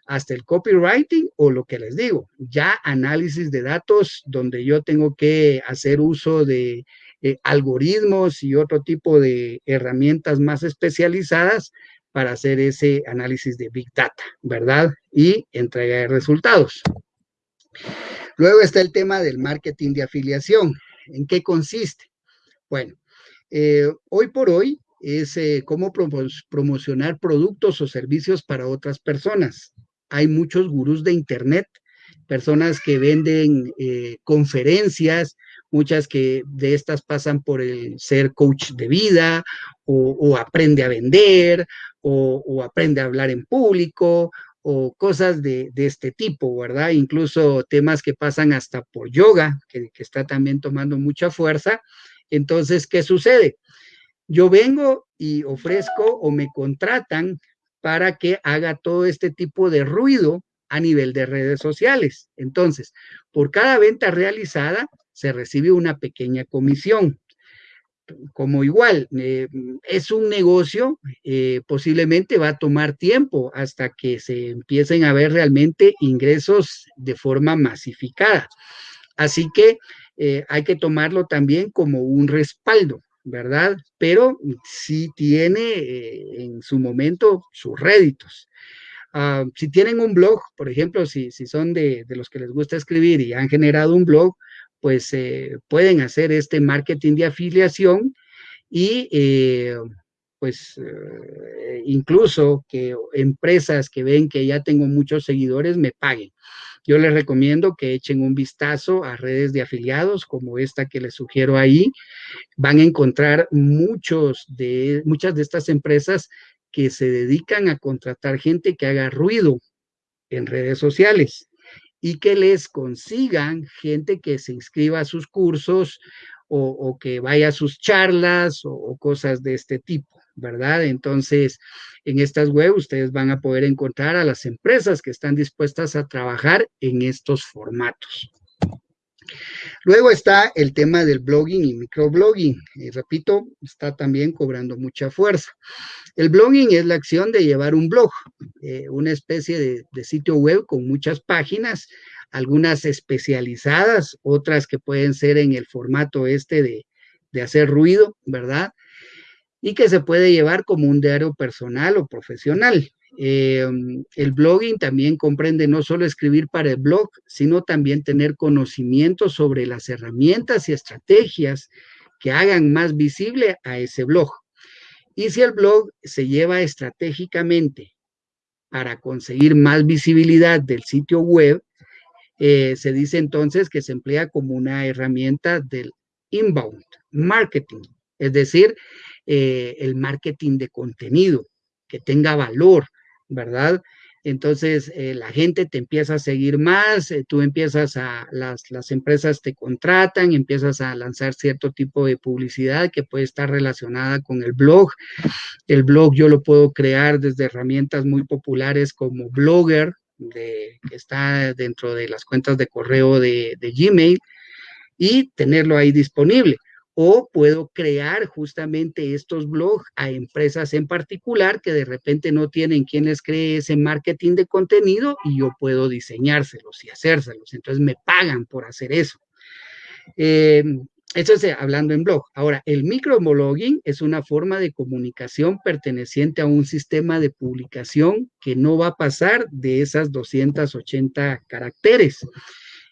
hasta el copywriting o lo que les digo, ya análisis de datos donde yo tengo que hacer uso de eh, algoritmos y otro tipo de herramientas más especializadas para hacer ese análisis de Big Data, ¿verdad? Y entrega de resultados. Luego está el tema del marketing de afiliación. ¿En qué consiste? Bueno, eh, hoy por hoy es eh, cómo promocionar productos o servicios para otras personas. Hay muchos gurús de Internet, personas que venden eh, conferencias, muchas que de estas pasan por el ser coach de vida o, aprende a vender o, o, aprende a hablar en público o cosas de, este tipo, ¿verdad? Incluso temas que pasan hasta por yoga, que, está también tomando mucha fuerza. Entonces, ¿qué sucede? Yo vengo y ofrezco o me contratan para que haga todo este tipo de ruido a nivel de redes sociales. Entonces, por cada venta realizada se recibe una pequeña comisión como igual, eh, es un negocio, eh, posiblemente va a tomar tiempo hasta que se empiecen a ver realmente ingresos de forma masificada. Así que eh, hay que tomarlo también como un respaldo, ¿verdad? Pero sí tiene en su momento sus réditos. Ah, si tienen un blog, por ejemplo, si, si son de, de, los que les gusta escribir y han generado un blog, pues eh, pueden hacer este marketing de afiliación y eh, pues eh, incluso que empresas que ven que ya tengo muchos seguidores me paguen. Yo les recomiendo que echen un vistazo a redes de afiliados como esta que les sugiero ahí. Van a encontrar muchos de, muchas de estas empresas que se dedican a contratar gente que haga ruido en redes sociales y que les consigan gente que se inscriba a sus cursos o, que vaya a sus charlas o, cosas de este tipo, ¿verdad? Entonces, en estas web ustedes van a poder encontrar a las empresas que están dispuestas a trabajar en estos formatos. Luego está el tema del blogging y microblogging. Y repito, está también cobrando mucha fuerza. El blogging es la acción de llevar un blog, eh, una especie de, sitio web con muchas páginas, algunas especializadas, otras que pueden ser en el formato este de, de hacer ruido, ¿verdad? Y que se puede llevar como un diario personal o profesional. Eh, el blogging también comprende no solo escribir para el blog, sino también tener conocimiento sobre las herramientas y estrategias que hagan más visible a ese blog. Y si el blog se lleva estratégicamente para conseguir más visibilidad del sitio web, eh, se dice entonces que se emplea como una herramienta del inbound marketing, es decir, eh, el marketing de contenido que tenga valor, ¿verdad? Entonces eh, la gente te empieza a seguir más, eh, tú empiezas a, las, las empresas te contratan, empiezas a lanzar cierto tipo de publicidad que puede estar relacionada con el blog. El blog yo lo puedo crear desde herramientas muy populares como Blogger, que está dentro de las cuentas de correo de, de Gmail, y tenerlo ahí disponible o puedo crear justamente estos blogs a empresas en particular que de repente no tienen quien les cree ese marketing de contenido y yo puedo diseñárselos y hacérselos. Entonces me pagan por hacer eso. Eh, esto es hablando en blog. Ahora, el microblogging es una forma de comunicación perteneciente a un sistema de publicación que no va a pasar de esas 280 caracteres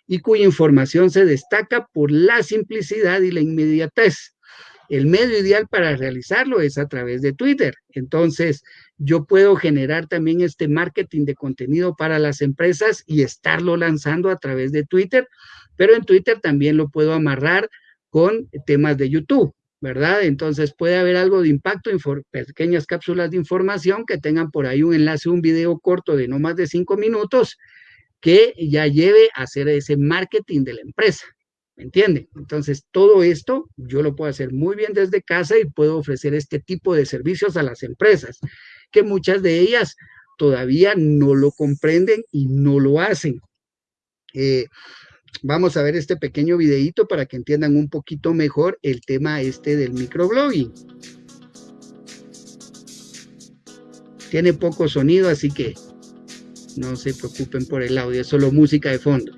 y cuya información se destaca por la simplicidad y la inmediatez. El medio ideal para realizarlo es a través de Twitter. Entonces, yo puedo generar también este marketing de contenido para las empresas y estarlo lanzando a través de Twitter, pero en Twitter también lo puedo amarrar con temas de YouTube, ¿verdad? Entonces puede haber algo de impacto, pequeñas cápsulas de información que tengan por ahí un enlace, un video corto de no más de cinco minutos que ya lleve a hacer ese marketing de la empresa. ¿Me entiende? Entonces, todo esto yo lo puedo hacer muy bien desde casa y puedo ofrecer este tipo de servicios a las empresas, que muchas de ellas todavía no lo comprenden y no lo hacen. Eh, vamos a ver este pequeño videito para que entiendan un poquito mejor el tema este del microblogging. Tiene poco sonido, así que no se preocupen por el audio, es solo música de fondo.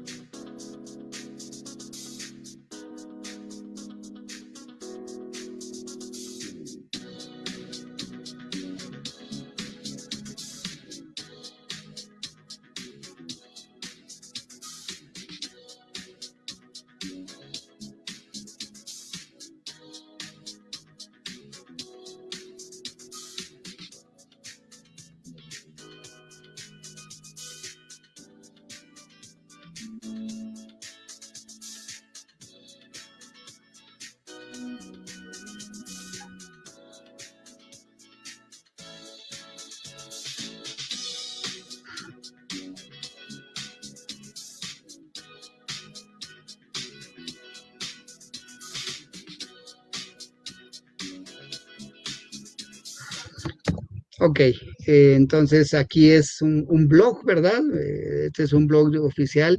Entonces aquí es un, blog, ¿verdad? Eh, este es un blog oficial.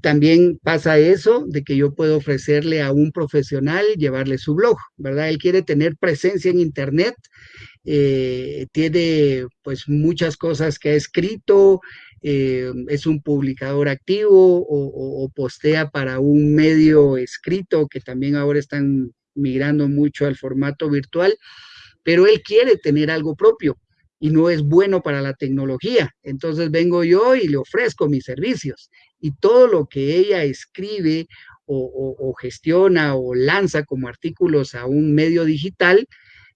También pasa eso de que yo puedo ofrecerle a un profesional llevarle su blog, ¿verdad? Él quiere tener presencia en Internet, eh, tiene pues muchas cosas que ha escrito, es un publicador activo o postea para un medio escrito que también ahora están migrando mucho al formato virtual, pero él quiere tener algo propio y no es bueno para la tecnología. Entonces vengo yo y le ofrezco mis servicios y todo lo que ella escribe o, gestiona o lanza como artículos a un medio digital,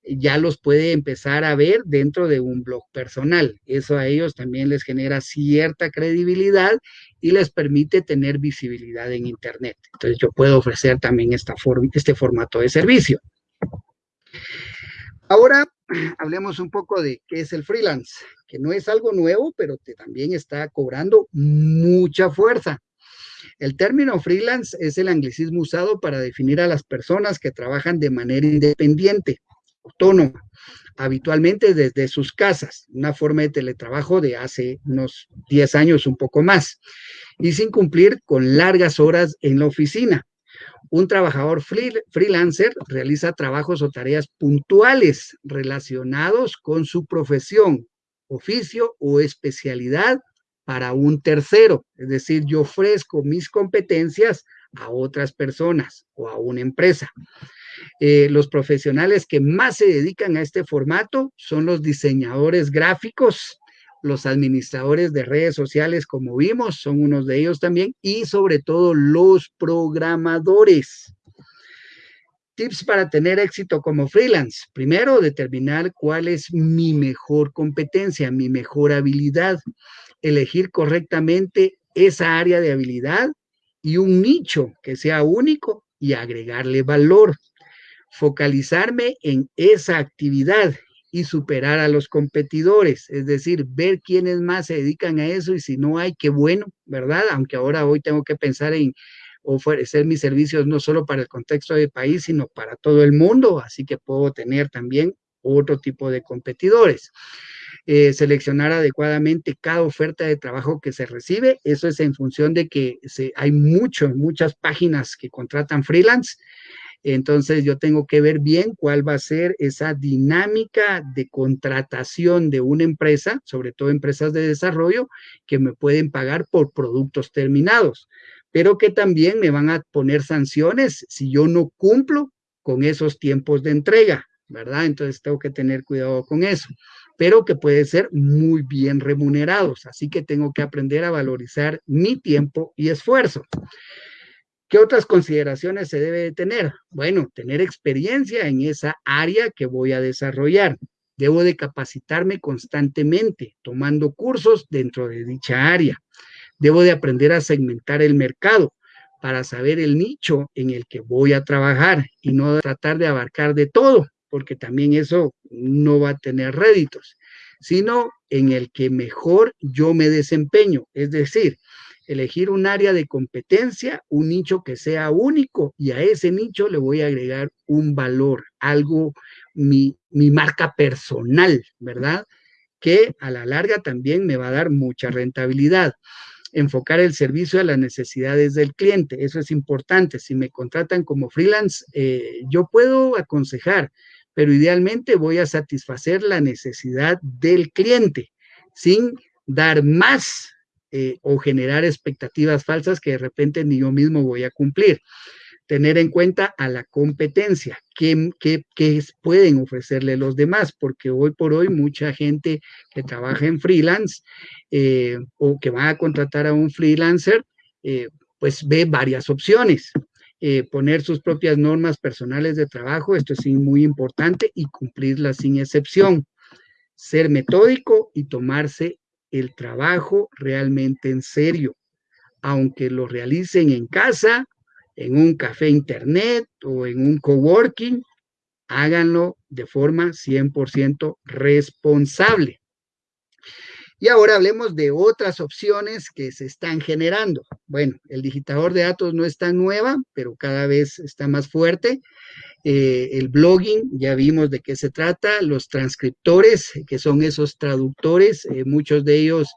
ya los puede empezar a ver dentro de un blog personal. Eso a ellos también les genera cierta credibilidad y les permite tener visibilidad en Internet. Entonces yo puedo ofrecer también esta este formato de servicio. Ahora hablemos un poco de qué es el freelance, que no es algo nuevo, pero que también está cobrando mucha fuerza. El término freelance es el anglicismo usado para definir a las personas que trabajan de manera independiente, autónoma, habitualmente desde sus casas, una forma de teletrabajo de hace unos 10 años, un poco más, y sin cumplir con largas horas en la oficina. Un trabajador freelancer realiza trabajos o tareas puntuales relacionados con su profesión, oficio o especialidad para un tercero. Es decir, yo ofrezco mis competencias a otras personas o a una empresa. Eh, los profesionales que más se dedican a este formato son los diseñadores gráficos, los administradores de redes sociales, como vimos, son unos de ellos también, y sobre todo los programadores. Tips para tener éxito como freelance. Primero, determinar cuál es mi mejor competencia, mi mejor habilidad. Elegir correctamente esa área de habilidad y un nicho que sea único y agregarle valor. Focalizarme en esa actividad y superar a los competidores, es decir, ver quiénes más se dedican a eso y si no hay, qué bueno, ¿verdad? Aunque ahora hoy tengo que pensar en ofrecer mis servicios no solo para el contexto del país, sino para todo el mundo, así que puedo tener también otro tipo de competidores. Eh, seleccionar adecuadamente cada oferta de trabajo que se recibe, eso es en función de que hay mucho, muchas páginas que contratan freelance, entonces yo tengo que ver bien cuál va a ser esa dinámica de contratación de una empresa, sobre todo empresas de desarrollo, que me pueden pagar por productos terminados, pero que también me van a poner sanciones si yo no cumplo con esos tiempos de entrega, ¿verdad? Entonces tengo que tener cuidado con eso, pero que puede ser muy bien remunerados, así que tengo que aprender a valorizar mi tiempo y esfuerzo. ¿Qué otras consideraciones se debe de tener? Bueno, tener experiencia en esa área que voy a desarrollar. Debo de capacitarme constantemente, tomando cursos dentro de dicha área. Debo de aprender a segmentar el mercado para saber el nicho en el que voy a trabajar y no tratar de abarcar de todo, porque también eso no va a tener réditos, sino en el que mejor yo me desempeño. Es decir, elegir un área de competencia, un nicho que sea único y a ese nicho le voy a agregar un valor, algo, mi, mi marca personal, ¿verdad? Que a la larga también me va a dar mucha rentabilidad enfocar el servicio a las necesidades del cliente. Eso es importante. Si me contratan como freelance, eh, yo puedo aconsejar, pero idealmente voy a satisfacer la necesidad del cliente sin dar más eh, o generar expectativas falsas que de repente ni yo mismo voy a cumplir. Tener en cuenta a la competencia, qué, qué, qué pueden ofrecerle los demás, porque hoy por hoy mucha gente que trabaja en freelance eh, o que va a contratar a un freelancer, eh, pues ve varias opciones. poner sus propias normas personales de trabajo, esto es muy importante, y cumplirlas sin excepción. Ser metódico y tomarse el trabajo realmente en serio, aunque lo realicen en casa, en un café internet o en un coworking, háganlo de forma 100% responsable. Y ahora hablemos de otras opciones que se están generando. Bueno, el digitador de datos no es tan nueva, pero cada vez está más fuerte. Eh, el blogging, ya vimos de qué se trata, los transcriptores, que son esos traductores, eh, muchos de ellos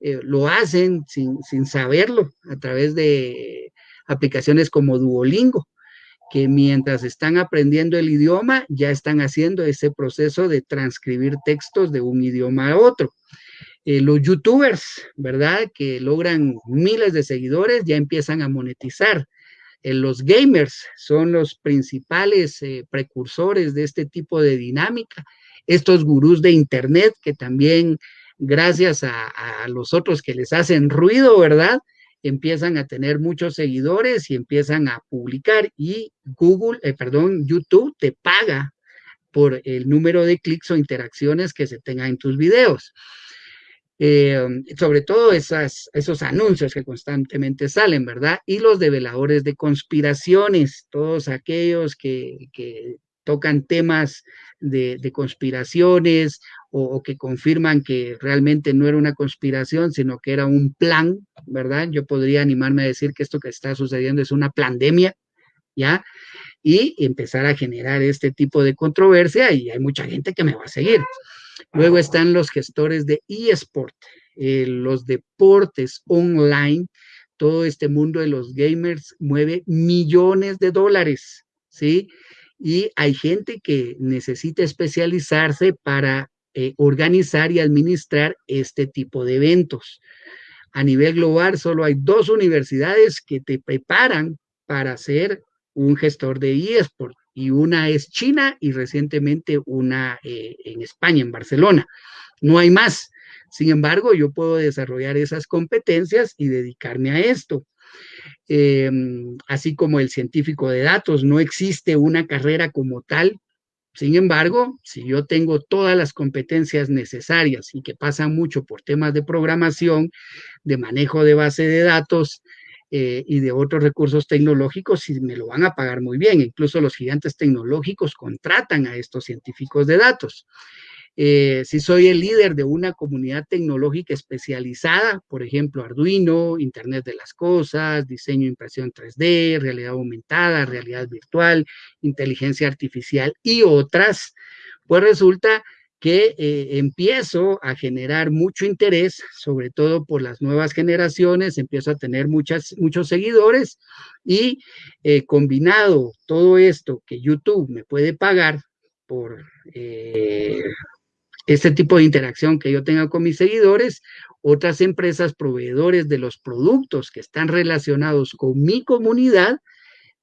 eh, lo hacen sin, sin saberlo a través de aplicaciones como Duolingo, que mientras están aprendiendo el idioma, ya están haciendo ese proceso de transcribir textos de un idioma a otro. los youtubers, ¿verdad? Que logran miles de seguidores, ya empiezan a monetizar eh, los gamers son los principales eh, precursores de este tipo de dinámica. Estos gurús de Internet que también, gracias a, los otros que les hacen ruido, ¿verdad? Empiezan a tener muchos seguidores y empiezan a publicar y Google, eh, perdón, YouTube te paga por el número de clics o interacciones que se tenga en tus videos. Eh, sobre todo esas, esos anuncios que constantemente salen, ¿verdad? Y los develadores de conspiraciones, todos aquellos que, que tocan temas de, conspiraciones o, que confirman que realmente no era una conspiración, sino que era un plan, ¿verdad? Yo podría animarme a decir que esto que está sucediendo es una pandemia, ¿ya? Y empezar a generar este tipo de controversia y hay mucha gente que me va a seguir. Luego están los gestores de eSport, eh, los deportes online, todo este mundo de los gamers mueve millones de dólares, ¿sí? Y hay gente que necesita especializarse para eh, organizar y administrar este tipo de eventos. A nivel global, solo hay dos universidades que te preparan para ser un gestor de eSport y una es China y recientemente una eh, en España, en Barcelona. No hay más. Sin embargo, yo puedo desarrollar esas competencias y dedicarme a esto. Em, así como el científico de datos, no existe una carrera como tal. Sin embargo, si yo tengo todas las competencias necesarias y que pasan mucho por temas de programación, de manejo de base de datos, eh, y de otros recursos tecnológicos y me lo van a pagar muy bien. Incluso los gigantes tecnológicos contratan a estos científicos de datos. Eh, si soy el líder de una comunidad tecnológica especializada, por ejemplo, Arduino, Internet de las Cosas, diseño e impresión 3D, realidad aumentada, realidad virtual, inteligencia artificial y otras, pues resulta eh, empiezo a generar mucho interés, sobre todo por las nuevas generaciones, empiezo a tener muchas, muchos seguidores y eh, combinado todo esto que YouTube me puede pagar por eh, este tipo de interacción que yo tenga con mis seguidores, otras empresas proveedores de los productos que están relacionados con mi comunidad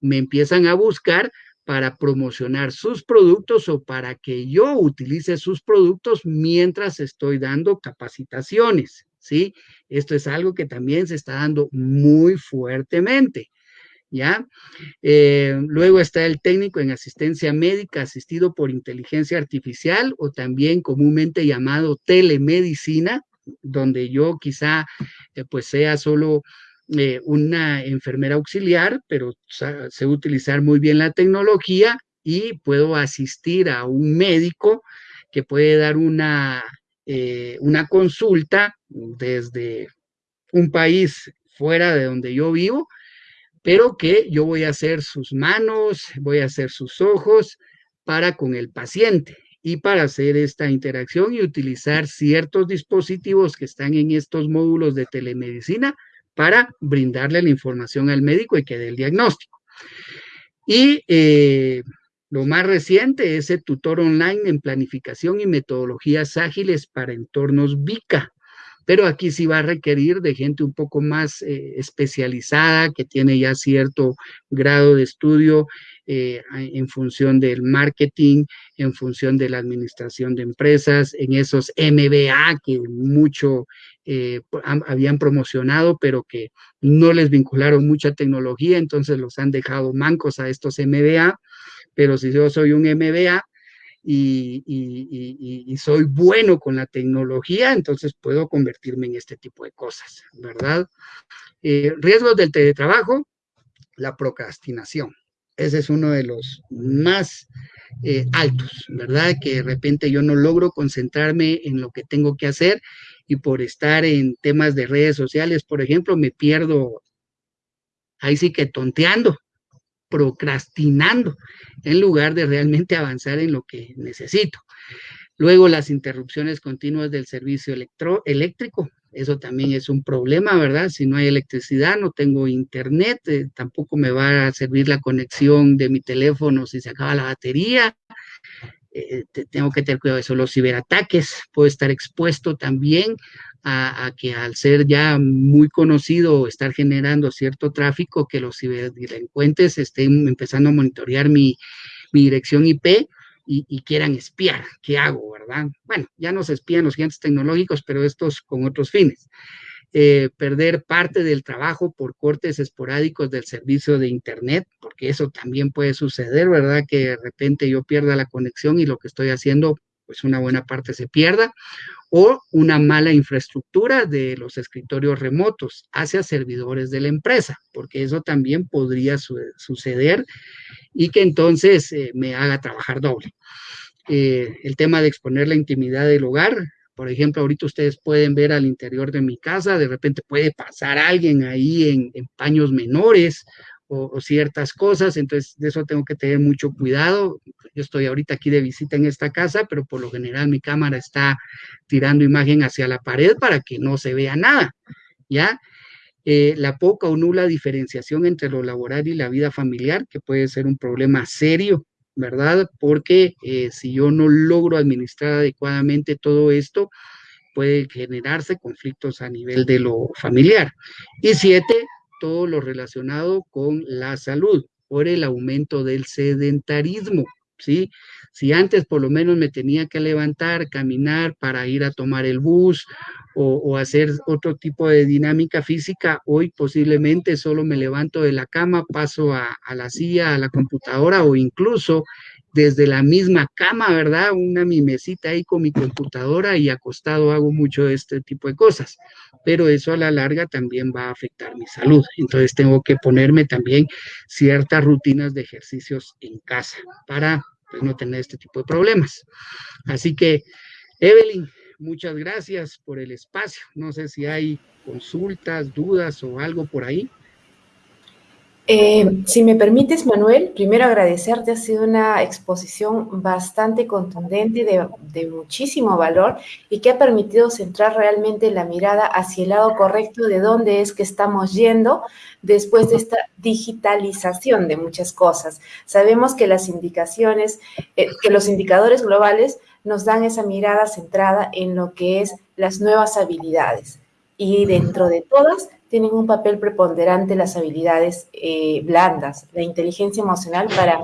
me empiezan a buscar para promocionar sus productos o para que yo utilice sus productos mientras estoy dando capacitaciones, ¿sí? Esto es algo que también se está dando muy fuertemente, ¿ya? Eh, luego está el técnico en asistencia médica asistido por inteligencia artificial o también comúnmente llamado telemedicina, donde yo quizá eh, pues sea solo eh, una enfermera auxiliar, pero sé utilizar muy bien la tecnología y puedo asistir a un médico que puede dar una, eh, una consulta desde un país fuera de donde yo vivo, pero que yo voy a hacer sus manos, voy a hacer sus ojos para con el paciente y para hacer esta interacción y utilizar ciertos dispositivos que están en estos módulos de telemedicina para brindarle la información al médico y que dé el diagnóstico. Y eh, lo más reciente es el tutor online en planificación y metodologías ágiles para entornos VICA. Pero aquí sí va a requerir de gente un poco más eh, especializada, que tiene ya cierto grado de estudio eh, en función del marketing, en función de la administración de empresas, en esos MBA que mucho eh, habían promocionado, pero que no les vincularon mucha tecnología, entonces los han dejado mancos a estos MBA, pero si yo soy un MBA, y, soy bueno con la tecnología, entonces puedo convertirme en este tipo de cosas, ¿verdad? Eh, riesgos del teletrabajo, la procrastinación. Ese es uno de los más eh, altos, ¿verdad? Que de repente yo no logro concentrarme en lo que tengo que hacer y por estar en temas de redes sociales, por ejemplo, me pierdo ahí sí que tonteando, procrastinando, en lugar de realmente avanzar en lo que necesito. Luego las interrupciones continuas del servicio eléctrico, eso también es un problema, ¿verdad? Si no hay electricidad, no tengo internet, eh, tampoco me va a servir la conexión de mi teléfono si se acaba la batería. Eh, tengo que tener cuidado de eso. Los ciberataques, puedo estar expuesto también a, que al ser ya muy conocido, estar generando cierto tráfico, que los ciberdelincuentes estén empezando a monitorear mi, dirección IP y, quieran espiar. ¿Qué hago, verdad? Bueno, ya nos espían los gigantes tecnológicos, pero estos con otros fines. Eh, perder parte del trabajo por cortes esporádicos del servicio de Internet, porque eso también puede suceder, ¿verdad? Que de repente yo pierda la conexión y lo que estoy haciendo, pues una buena parte se pierda, o una mala infraestructura de los escritorios remotos hacia servidores de la empresa, porque eso también podría suceder y que entonces eh, me haga trabajar doble. Eh, el tema de exponer la intimidad del hogar, por ejemplo, ahorita ustedes pueden ver al interior de mi casa, de repente puede pasar alguien ahí en paños menores o, ciertas cosas, entonces de eso tengo que tener mucho cuidado. Yo estoy ahorita aquí de visita en esta casa, pero por lo general mi cámara está tirando imagen hacia la pared para que no se vea nada, ¿ya? Eh, la poca o nula diferenciación entre lo laboral y la vida familiar, que puede ser un problema serio, ¿verdad? Porque eh, si yo no logro administrar adecuadamente todo esto, puede generarse conflictos a nivel de lo familiar. Y siete, todo lo relacionado con la salud por el aumento del sedentarismo, ¿sí? Si antes por lo menos me tenía que levantar, caminar para ir a tomar el bus o, hacer otro tipo de dinámica física, hoy posiblemente solo me levanto de la cama, paso a, a la silla, a la computadora o incluso desde la misma cama, ¿verdad? Una mi mesita ahí con mi computadora y acostado hago mucho este tipo de cosas, pero eso a la larga también va a afectar mi salud. Entonces tengo que ponerme también ciertas rutinas de ejercicios en casa para pues, no tener este tipo de problemas. Así que, Evelyn, muchas gracias por el espacio. No sé si hay consultas, dudas o algo por ahí. Eh, si me permites, Manuel, primero agradecerte, ha sido una exposición bastante contundente, de, muchísimo valor y que ha permitido centrar realmente la mirada hacia el lado correcto de dónde es que estamos yendo después de esta digitalización de muchas cosas. Sabemos que las indicaciones, eh, que los indicadores globales nos dan esa mirada centrada en lo que es las nuevas habilidades y dentro de todas tienen un papel preponderante las habilidades eh, blandas, la inteligencia emocional para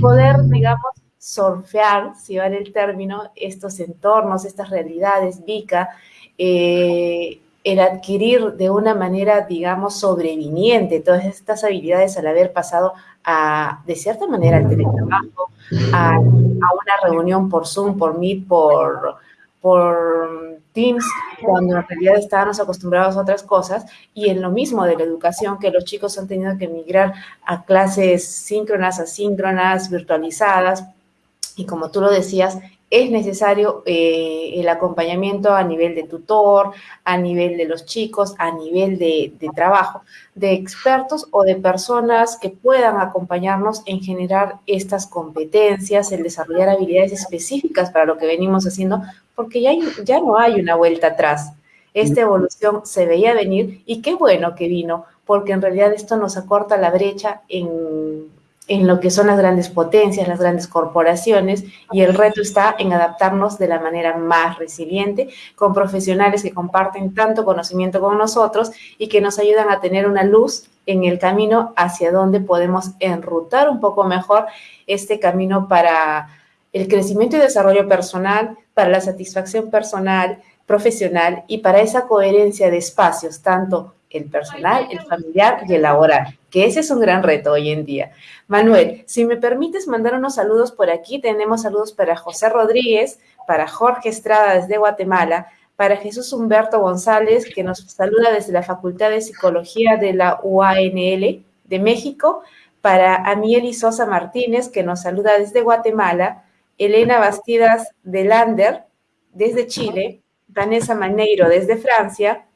poder, digamos, surfear, si vale el término, estos entornos, estas realidades, VICA, eh, el adquirir de una manera, digamos, sobreviniente todas estas habilidades al haber pasado a, de cierta manera, al teletrabajo, a, una reunión por Zoom, por Meet, por, por Teams, cuando en realidad estábamos acostumbrados a otras cosas, y en lo mismo de la educación, que los chicos han tenido que migrar a clases síncronas, asíncronas, virtualizadas, y como tú lo decías, es necesario eh, el acompañamiento a nivel de tutor, a nivel de los chicos, a nivel de, trabajo, de expertos o de personas que puedan acompañarnos en generar estas competencias, en desarrollar habilidades específicas para lo que venimos haciendo, porque ya, ya no hay una vuelta atrás. Esta evolución se veía venir y qué bueno que vino, porque en realidad esto nos acorta la brecha en en lo que son las grandes potencias, las grandes corporaciones, y el reto está en adaptarnos de la manera más resiliente con profesionales que comparten tanto conocimiento con nosotros y que nos ayudan a tener una luz en el camino hacia donde podemos enrutar un poco mejor este camino para el crecimiento y desarrollo personal, para la satisfacción personal, profesional y para esa coherencia de espacios, tanto el personal, el familiar y el laboral, que ese es un gran reto hoy en día. Manuel, si me permites mandar unos saludos por aquí, tenemos saludos para José Rodríguez, para Jorge Estrada desde Guatemala, para Jesús Humberto González, que nos saluda desde la Facultad de Psicología de la UANL de México, para Amiel Sosa Martínez, que nos saluda desde Guatemala, Elena Bastidas de Lander, desde Chile, Vanessa Maneiro desde Francia,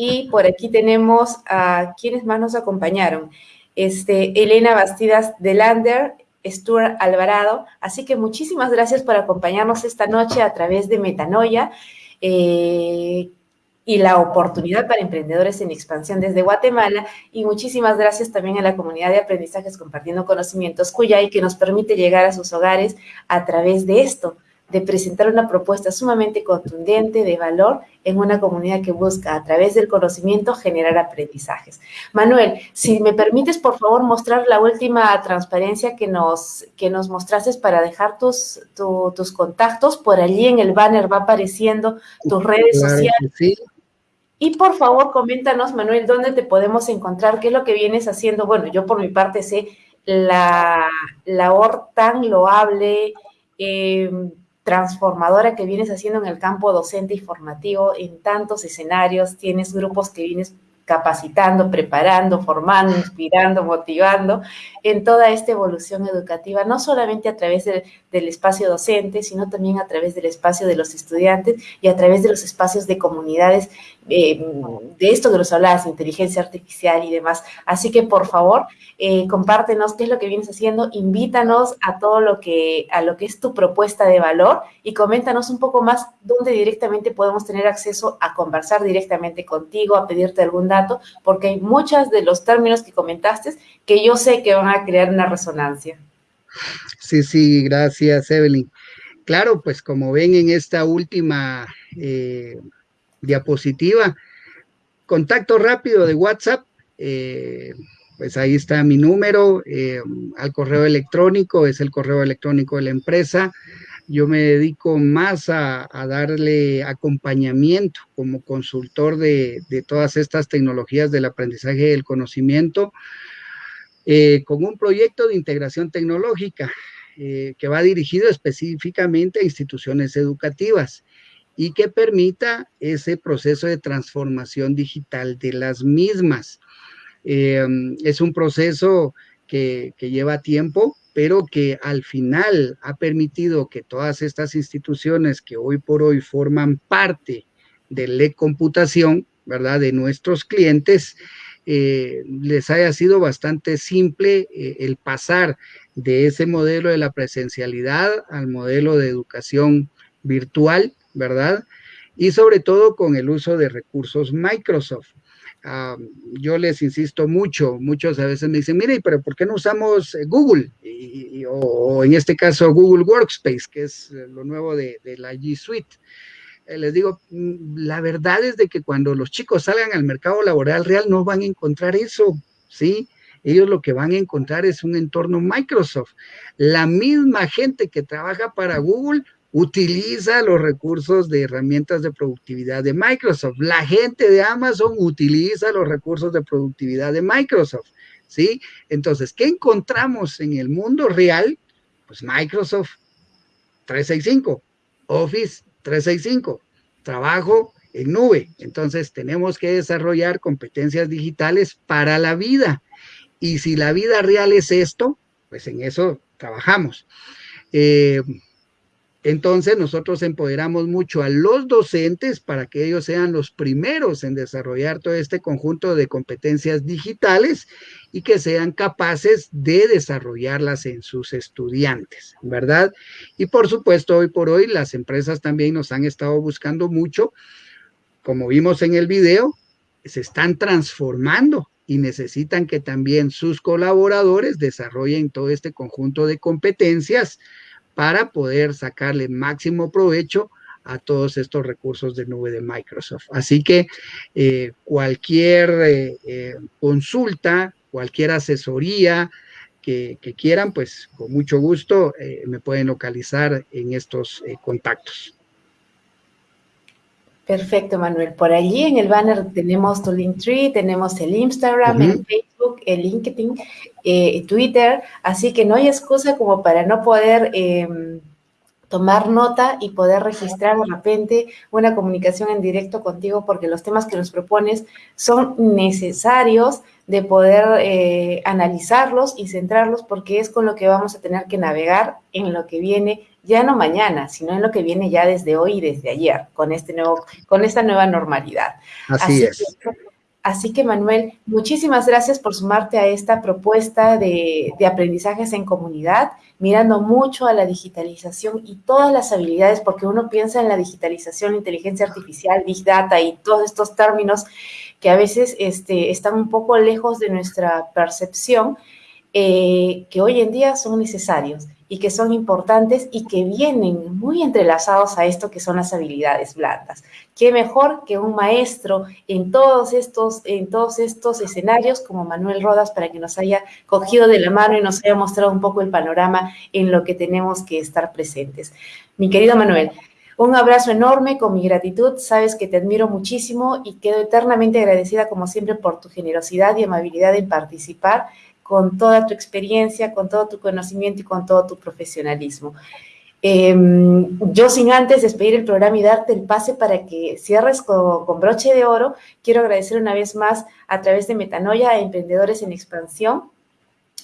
y por aquí tenemos a quienes más nos acompañaron. Este, Elena Bastidas de Lander, Stuart Alvarado. Así que muchísimas gracias por acompañarnos esta noche a través de Metanoia eh, y la oportunidad para emprendedores en expansión desde Guatemala. Y muchísimas gracias también a la comunidad de aprendizajes compartiendo conocimientos cuya y que nos permite llegar a sus hogares a través de esto de presentar una propuesta sumamente contundente de valor en una comunidad que busca a través del conocimiento generar aprendizajes. Manuel, si me permites por favor mostrar la última transparencia que nos, que nos mostrases para dejar tus, tus contactos, por allí en el banner va apareciendo tus redes sociales. Y por favor, coméntanos, Manuel, dónde te podemos encontrar, qué es lo que vienes haciendo. Bueno, yo por mi parte sé la labor tan loable, eh, transformadora que vienes haciendo en el campo docente y formativo en tantos escenarios, tienes grupos que vienes capacitando, preparando, formando, inspirando, motivando en toda esta evolución educativa, no solamente a través del espacio docente, sino también a través del espacio de los estudiantes y a través de los espacios de comunidades, eh, de esto que nos hablabas, inteligencia artificial y demás. Así que, por favor, eh, compártenos qué es lo que vienes haciendo, invítanos a todo lo que, a lo que es tu propuesta de valor y coméntanos un poco más dónde directamente podemos tener acceso a conversar directamente contigo, a pedirte algún dato, porque hay muchos de los términos que comentaste que yo sé que van crear una resonancia. Sí, sí, gracias, Evelyn. Claro, pues como ven en esta última eh, diapositiva, contacto rápido de WhatsApp. Eh, pues ahí está mi número, eh, al correo electrónico, es el correo electrónico de la empresa. Yo me dedico más a, darle acompañamiento como consultor de, todas estas tecnologías del aprendizaje y del conocimiento eh, con un proyecto de integración tecnológica eh, que va dirigido específicamente a instituciones educativas y que permita ese proceso de transformación digital de las mismas. Eh, es un proceso que, lleva tiempo, pero que al final ha permitido que todas estas instituciones que hoy por hoy forman parte de e computación, ¿verdad? De nuestros clientes, eh, les haya sido bastante simple eh, el pasar de ese modelo de la presencialidad al modelo de educación virtual, ¿verdad? Y sobre todo con el uso de recursos Microsoft yo les insisto mucho, muchos a veces me dicen, mire, pero ¿por qué no usamos eh, Google? o, en este caso Google Workspace, que es lo nuevo de, la G Suite. Eh, les digo, mm, la verdad es de que cuando los chicos salgan al mercado laboral real no van a encontrar eso, ¿sí? Ellos lo que van a encontrar es un entorno Microsoft. La misma gente que trabaja para Google utiliza los recursos de herramientas de productividad de Microsoft. La gente de Amazon utiliza los recursos de productividad de Microsoft, ¿sí? Entonces, ¿qué encontramos en el mundo real? Pues Microsoft 365, Office 365, trabajo en nube. Entonces, tenemos que desarrollar competencias digitales para la vida. Y si la vida real es esto, pues en eso trabajamos. Eh, entonces nosotros empoderamos mucho a los docentes para que ellos sean los primeros en desarrollar todo este conjunto de competencias digitales y que sean capaces de desarrollarlas en sus estudiantes, ¿verdad? Y por supuesto, hoy por hoy las empresas también nos han estado buscando mucho, como vimos en el video, se están transformando y necesitan que también sus colaboradores desarrollen todo este conjunto de competencias para poder sacarle máximo provecho a todos estos recursos de nube de Microsoft. Así que eh, cualquier eh, eh, consulta, cualquier asesoría que, quieran, pues con mucho gusto me pueden localizar en estos contactos. Perfecto, Manuel. Por allí en el banner tenemos tu Linktree, tenemos el Instagram, el Facebook, el LinkedIn, eh, Twitter, así que no hay excusa como para no poder em, tomar nota y poder registrar de repente una comunicación en directo contigo porque los temas que nos propones son necesarios de poder eh, analizarlos y centrarlos porque es con lo que vamos a tener que navegar en lo que viene ya no mañana, sino en lo que viene ya desde hoy y desde ayer, con este nuevo, con esta nueva normalidad. Así, es. así que, Manuel, muchísimas gracias por sumarte a esta propuesta de, de aprendizajes en comunidad, mirando mucho a la digitalización y todas las habilidades, porque uno piensa en la digitalización, inteligencia artificial, big data y todos estos términos que a veces este, están un poco lejos de nuestra percepción, eh, que hoy en día son necesarios y que son importantes y que vienen muy entrelazados a esto que son las habilidades blandas. ¿Qué mejor que un maestro en todos estos, en todos estos escenarios como Manuel Rodas para que nos haya cogido de la mano y nos haya mostrado un poco el panorama en lo que tenemos que estar presentes? Mi querido Manuel, un abrazo enorme con mi gratitud. Sabes que te admiro muchísimo y quedo eternamente agradecida como siempre por tu generosidad y amabilidad en participar con toda tu experiencia, con todo tu conocimiento y con todo tu profesionalismo. Em, yo sin antes despedir el programa y darte el pase para que cierres con, broche de oro, quiero agradecer una vez más a través de Metanoia a Emprendedores en Expansión,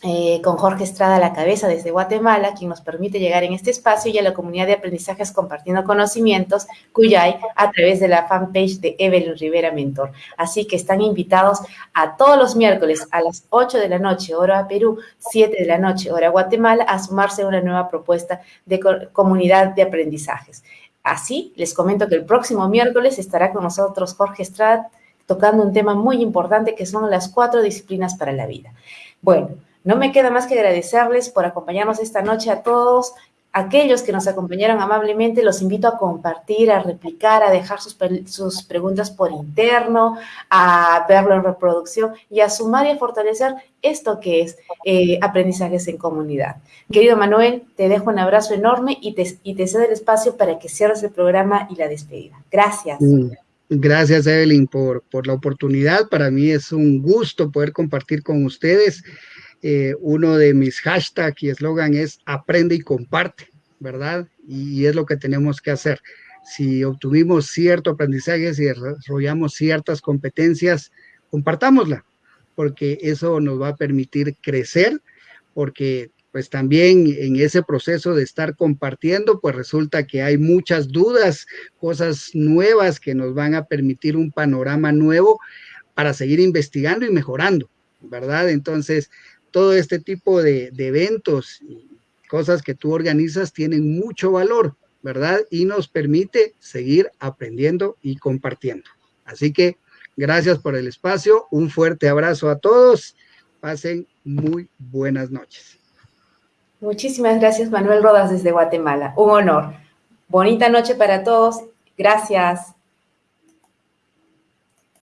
eh, con Jorge Estrada a la cabeza desde Guatemala, quien nos permite llegar en este espacio y a la comunidad de aprendizajes compartiendo conocimientos, Cuyay, a través de la fanpage de Evelyn Rivera Mentor. Así que están invitados a todos los miércoles a las 8 de la noche, hora Perú, 7 de la noche, hora Guatemala, a sumarse a una nueva propuesta de comunidad de aprendizajes. Así, les comento que el próximo miércoles estará con nosotros Jorge Estrada tocando un tema muy importante que son las cuatro disciplinas para la vida. Bueno, no me queda más que agradecerles por acompañarnos esta noche a todos. Aquellos que nos acompañaron amablemente, los invito a compartir, a replicar, a dejar sus, sus preguntas por interno, a verlo en reproducción y a sumar y a fortalecer esto que es eh, aprendizajes en comunidad. Querido Manuel, te dejo un abrazo enorme y te, y te cedo el espacio para que cierres el programa y la despedida. Gracias. Mm, gracias, Evelyn, por, por la oportunidad. Para mí es un gusto poder compartir con ustedes eh, uno de mis hashtags y eslogan es aprende y comparte, ¿verdad? Y es lo que tenemos que hacer. Si obtuvimos cierto aprendizaje, si desarrollamos ciertas competencias, compartámosla, porque eso nos va a permitir crecer, porque pues también en ese proceso de estar compartiendo, pues resulta que hay muchas dudas, cosas nuevas que nos van a permitir un panorama nuevo para seguir investigando y mejorando, ¿verdad? Entonces, todo este tipo de, eventos cosas que tú organizas tienen mucho valor, ¿verdad? Y nos permite seguir aprendiendo y compartiendo. Así que gracias por el espacio, un fuerte abrazo a todos, pasen muy buenas noches. Muchísimas gracias Manuel Rodas desde Guatemala, un honor. Bonita noche para todos, gracias.